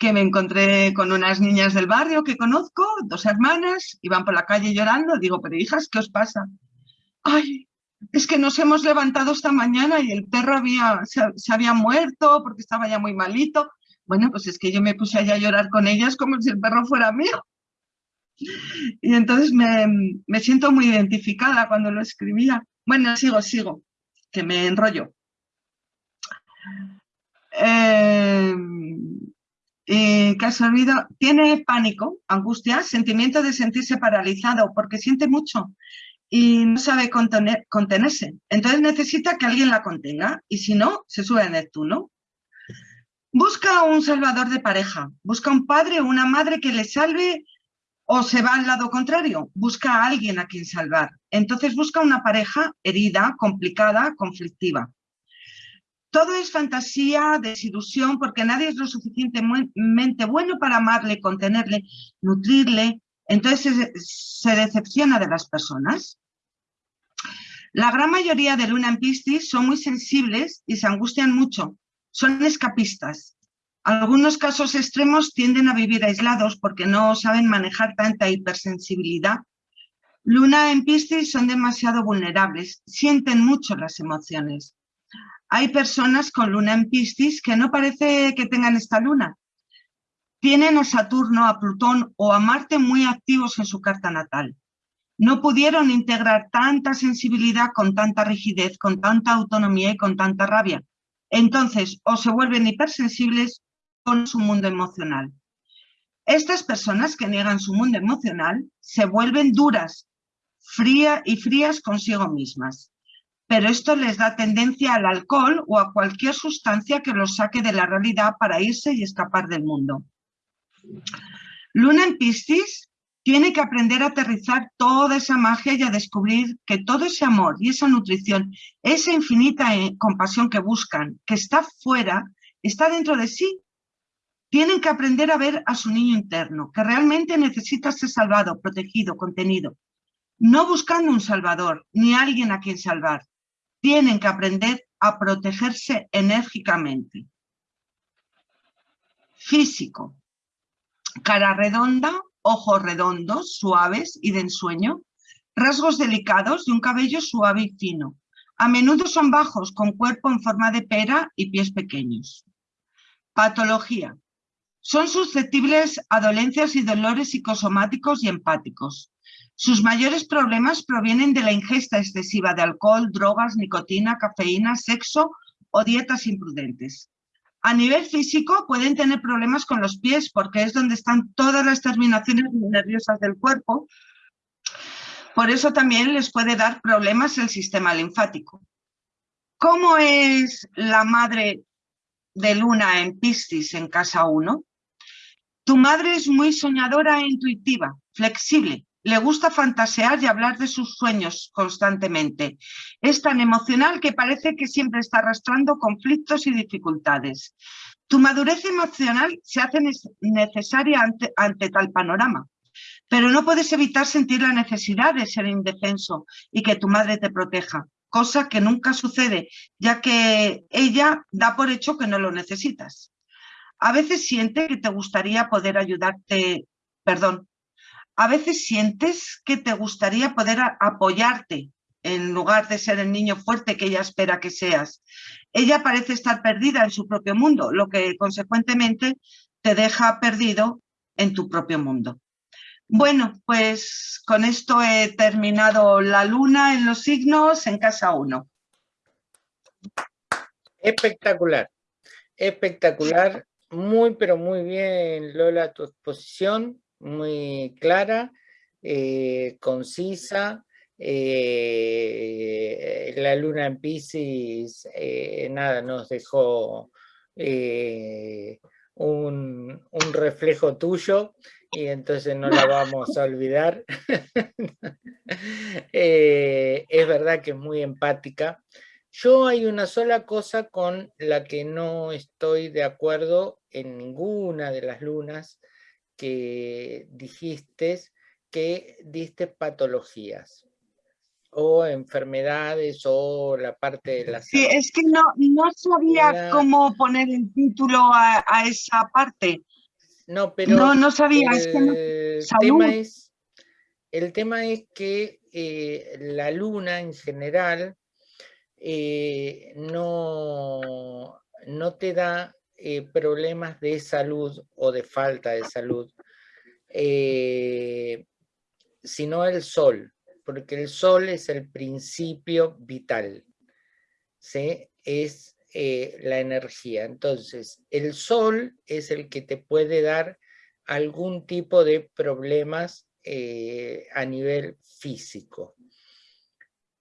que me encontré con unas niñas del barrio que conozco, dos hermanas, iban por la calle llorando. Digo, pero hijas, ¿qué os pasa? Ay, es que nos hemos levantado esta mañana y el perro había, se, había muerto porque estaba ya muy malito. Bueno, pues es que yo me puse allá a llorar con ellas como si el perro fuera mío. Y entonces me, me siento muy identificada cuando lo escribía. Bueno, sigo, sigo, que me enrollo. Eh, eh, ¿Qué has olvidado? Tiene pánico, angustia, sentimiento de sentirse paralizado porque siente mucho y no sabe contenerse. Entonces necesita que alguien la contenga y si no, se sube a Neptuno. Busca un salvador de pareja, busca un padre o una madre que le salve o se va al lado contrario, busca a alguien a quien salvar. Entonces busca una pareja herida, complicada, conflictiva. Todo es fantasía, desilusión, porque nadie es lo suficientemente bueno para amarle, contenerle, nutrirle. Entonces se, decepciona de las personas. La gran mayoría de luna en Piscis son muy sensibles y se angustian mucho. Son escapistas. Algunos casos extremos tienden a vivir aislados porque no saben manejar tanta hipersensibilidad. Luna en Piscis son demasiado vulnerables, sienten mucho las emociones. Hay personas con luna en Piscis que no parece que tengan esta luna. Tienen a Saturno, a Plutón o a Marte muy activos en su carta natal. No pudieron integrar tanta sensibilidad con tanta rigidez, con tanta autonomía y con tanta rabia. Entonces, o se vuelven hipersensibles con su mundo emocional. Estas personas que niegan su mundo emocional se vuelven duras, frías y frías consigo mismas pero esto les da tendencia al alcohol o a cualquier sustancia que los saque de la realidad para irse y escapar del mundo. Luna en Piscis tiene que aprender a aterrizar toda esa magia y a descubrir que todo ese amor y esa nutrición, esa infinita eh, compasión que buscan, que está fuera, está dentro de sí. Tienen que aprender a ver a su niño interno, que realmente necesita ser salvado, protegido, contenido. No buscando un salvador, ni alguien a quien salvar, tienen que aprender a protegerse enérgicamente. Físico. Cara redonda, ojos redondos, suaves y de ensueño, rasgos delicados y un cabello suave y fino. A menudo son bajos, con cuerpo en forma de pera y pies pequeños. Patología. Son susceptibles a dolencias y dolores psicosomáticos y empáticos. Sus mayores problemas provienen de la ingesta excesiva de alcohol, drogas, nicotina, cafeína, sexo o dietas imprudentes. A nivel físico pueden tener problemas con los pies porque es donde están todas las terminaciones nerviosas del cuerpo. Por eso también les puede dar problemas el sistema linfático. ¿Cómo es la madre de Luna en Piscis en casa 1? Tu madre es muy soñadora e intuitiva, flexible, le gusta fantasear y hablar de sus sueños constantemente. Es tan emocional que parece que siempre está arrastrando conflictos y dificultades. Tu madurez emocional se hace necesaria ante, tal panorama, pero no puedes evitar sentir la necesidad de ser indefenso y que tu madre te proteja, cosa que nunca sucede, ya que ella da por hecho que no lo necesitas. A veces siente que te gustaría poder ayudarte, perdón, a veces sientes que te gustaría poder apoyarte en lugar de ser el niño fuerte que ella espera que seas. Ella parece estar perdida en su propio mundo, lo que consecuentemente te deja perdido en tu propio mundo. Bueno, pues con esto he terminado la luna en los signos en casa 1. Espectacular, espectacular, muy pero muy bien Lola tu exposición, muy clara, eh, concisa. Eh, la luna en Pisces, eh, nada, nos dejó un, un, reflejo tuyo y entonces no la vamos a olvidar. (laughs) es verdad que es muy empática. Yo hay una sola cosa con la que no estoy de acuerdo en ninguna de las lunas, que dijiste que diste patologías. o enfermedades o la parte de la Sí, es que no, no sabía cómo poner el título a, a esa parte. No, pero No, no sabía, es que no- el tema es, el tema es que eh, la luna en general eh, no, no te da eh, problemas de salud o de falta de salud, eh, sino el sol, porque el sol es el principio vital, ¿sí? es eh, la energía. Entonces, el sol es el que te puede dar algún tipo de problemas a nivel físico.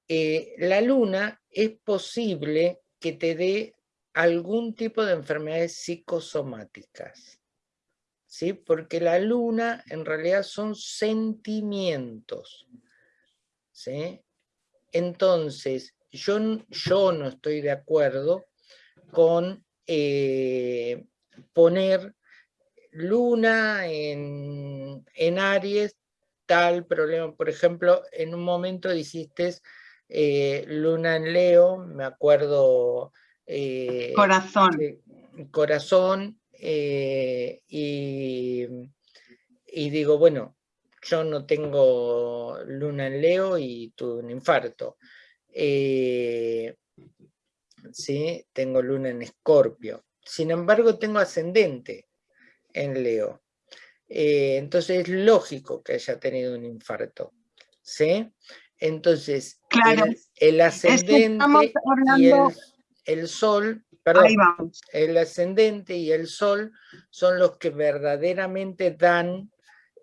La luna es posible que te dé algún tipo de enfermedades psicosomáticas, ¿sí? Porque la luna en realidad son sentimientos, ¿sí? Entonces, yo, yo no estoy de acuerdo con eh, poner luna en, en Aries, tal problema. Por ejemplo, en un momento dijiste eh, luna en Leo, me acuerdo... eh, Corazón. corazón eh, y, y digo, bueno, yo no tengo luna en Leo y tuve un infarto. Eh, sí, tengo luna en Escorpio. Sin embargo, tengo ascendente en Leo. Entonces es lógico que haya tenido un infarto. ¿Sí? Entonces, Claro, el, el Es que estamos ascendente y el, el sol, perdón, el ascendente y el sol son los que verdaderamente dan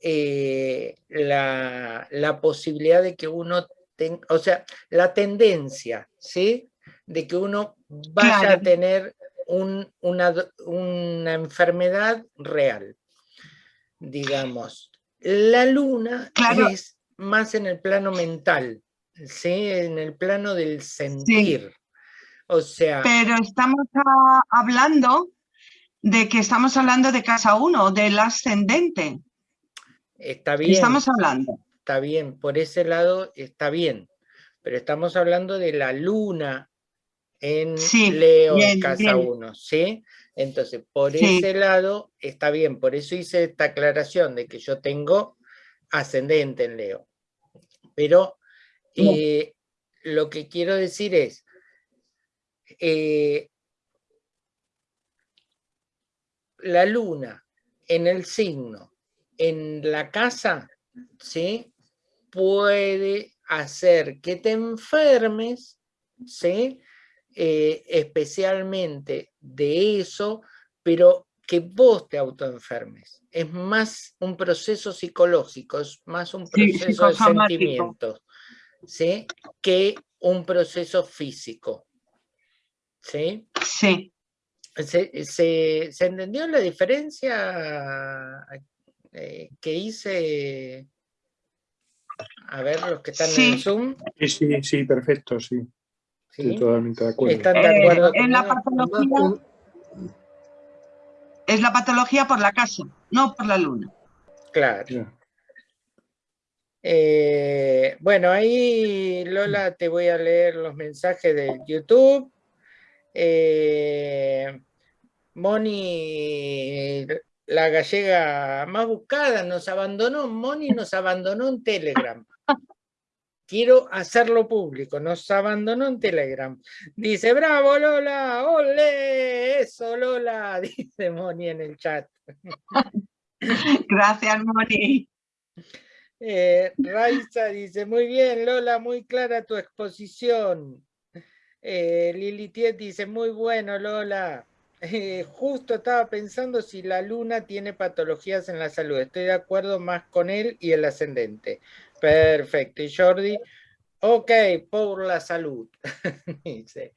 eh, la, la posibilidad de que uno tenga, o sea, la tendencia, ¿sí? De que uno vaya a tener un- una, una enfermedad real, digamos. La luna Claro. es más en el plano mental, ¿sí? En el plano del sentir. O sea, Pero estamos ah, hablando de que estamos hablando de casa 1, del ascendente. está ¿Qué bien. estamos hablando? está bien, por ese lado está bien, pero estamos hablando de la luna en Sí, Leo en bien, casa bien. 1, ¿sí? Entonces, por Sí. ese lado está bien, por eso hice esta aclaración de que yo tengo ascendente en Leo. Pero eh, lo que quiero decir es, eh, la luna en el signo, en la casa, ¿sí? puede hacer que te enfermes, ¿sí? Eh, especialmente de eso, pero que vos te autoenfermes. Es más un proceso psicológico, es más un Sí, proceso de sentimientos, ¿sí? Que un proceso físico, ¿sí? Sí, ¿Se, se- se entendió la diferencia eh, que hice? A ver, los que están en. Zoom. Sí, sí, sí, perfecto, sí. Estoy ¿sí? totalmente de acuerdo. ¿Están de Eh, acuerdo en la patología es la patología por la casa, no por la luna. Claro. Eh, bueno, ahí Lola te voy a leer los mensajes de YouTube. Eh, Moni, la gallega más buscada, nos abandonó. Moni nos abandonó en Telegram. Quiero hacerlo público, nos abandonó en Telegram. Dice, bravo Lola, ole, eso Lola, (laughs) dice Moni en el chat. (laughs) Gracias, Moni. Eh, Raiza dice, muy bien, Lola, muy clara tu exposición. Eh, Lili Tiet dice, muy bueno, Lola. (laughs) Eh, justo estaba pensando si la luna tiene patologías en la salud. Estoy de acuerdo más con él y el ascendente. Perfecto. Y Jordi, ok, por la salud. (laughs) Dice.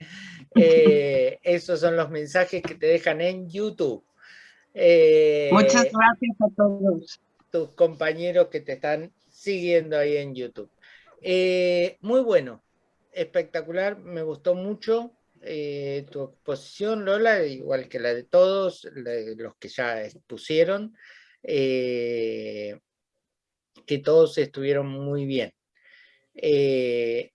Eh, (laughs) esos son los mensajes que te dejan en YouTube. Eh, Muchas gracias a todos. tus compañeros que te están siguiendo ahí en YouTube. Muy bueno, espectacular, me gustó mucho eh, tu exposición, Lola, igual que la de todos, los que ya expusieron, eh, que todos estuvieron muy bien. Eh,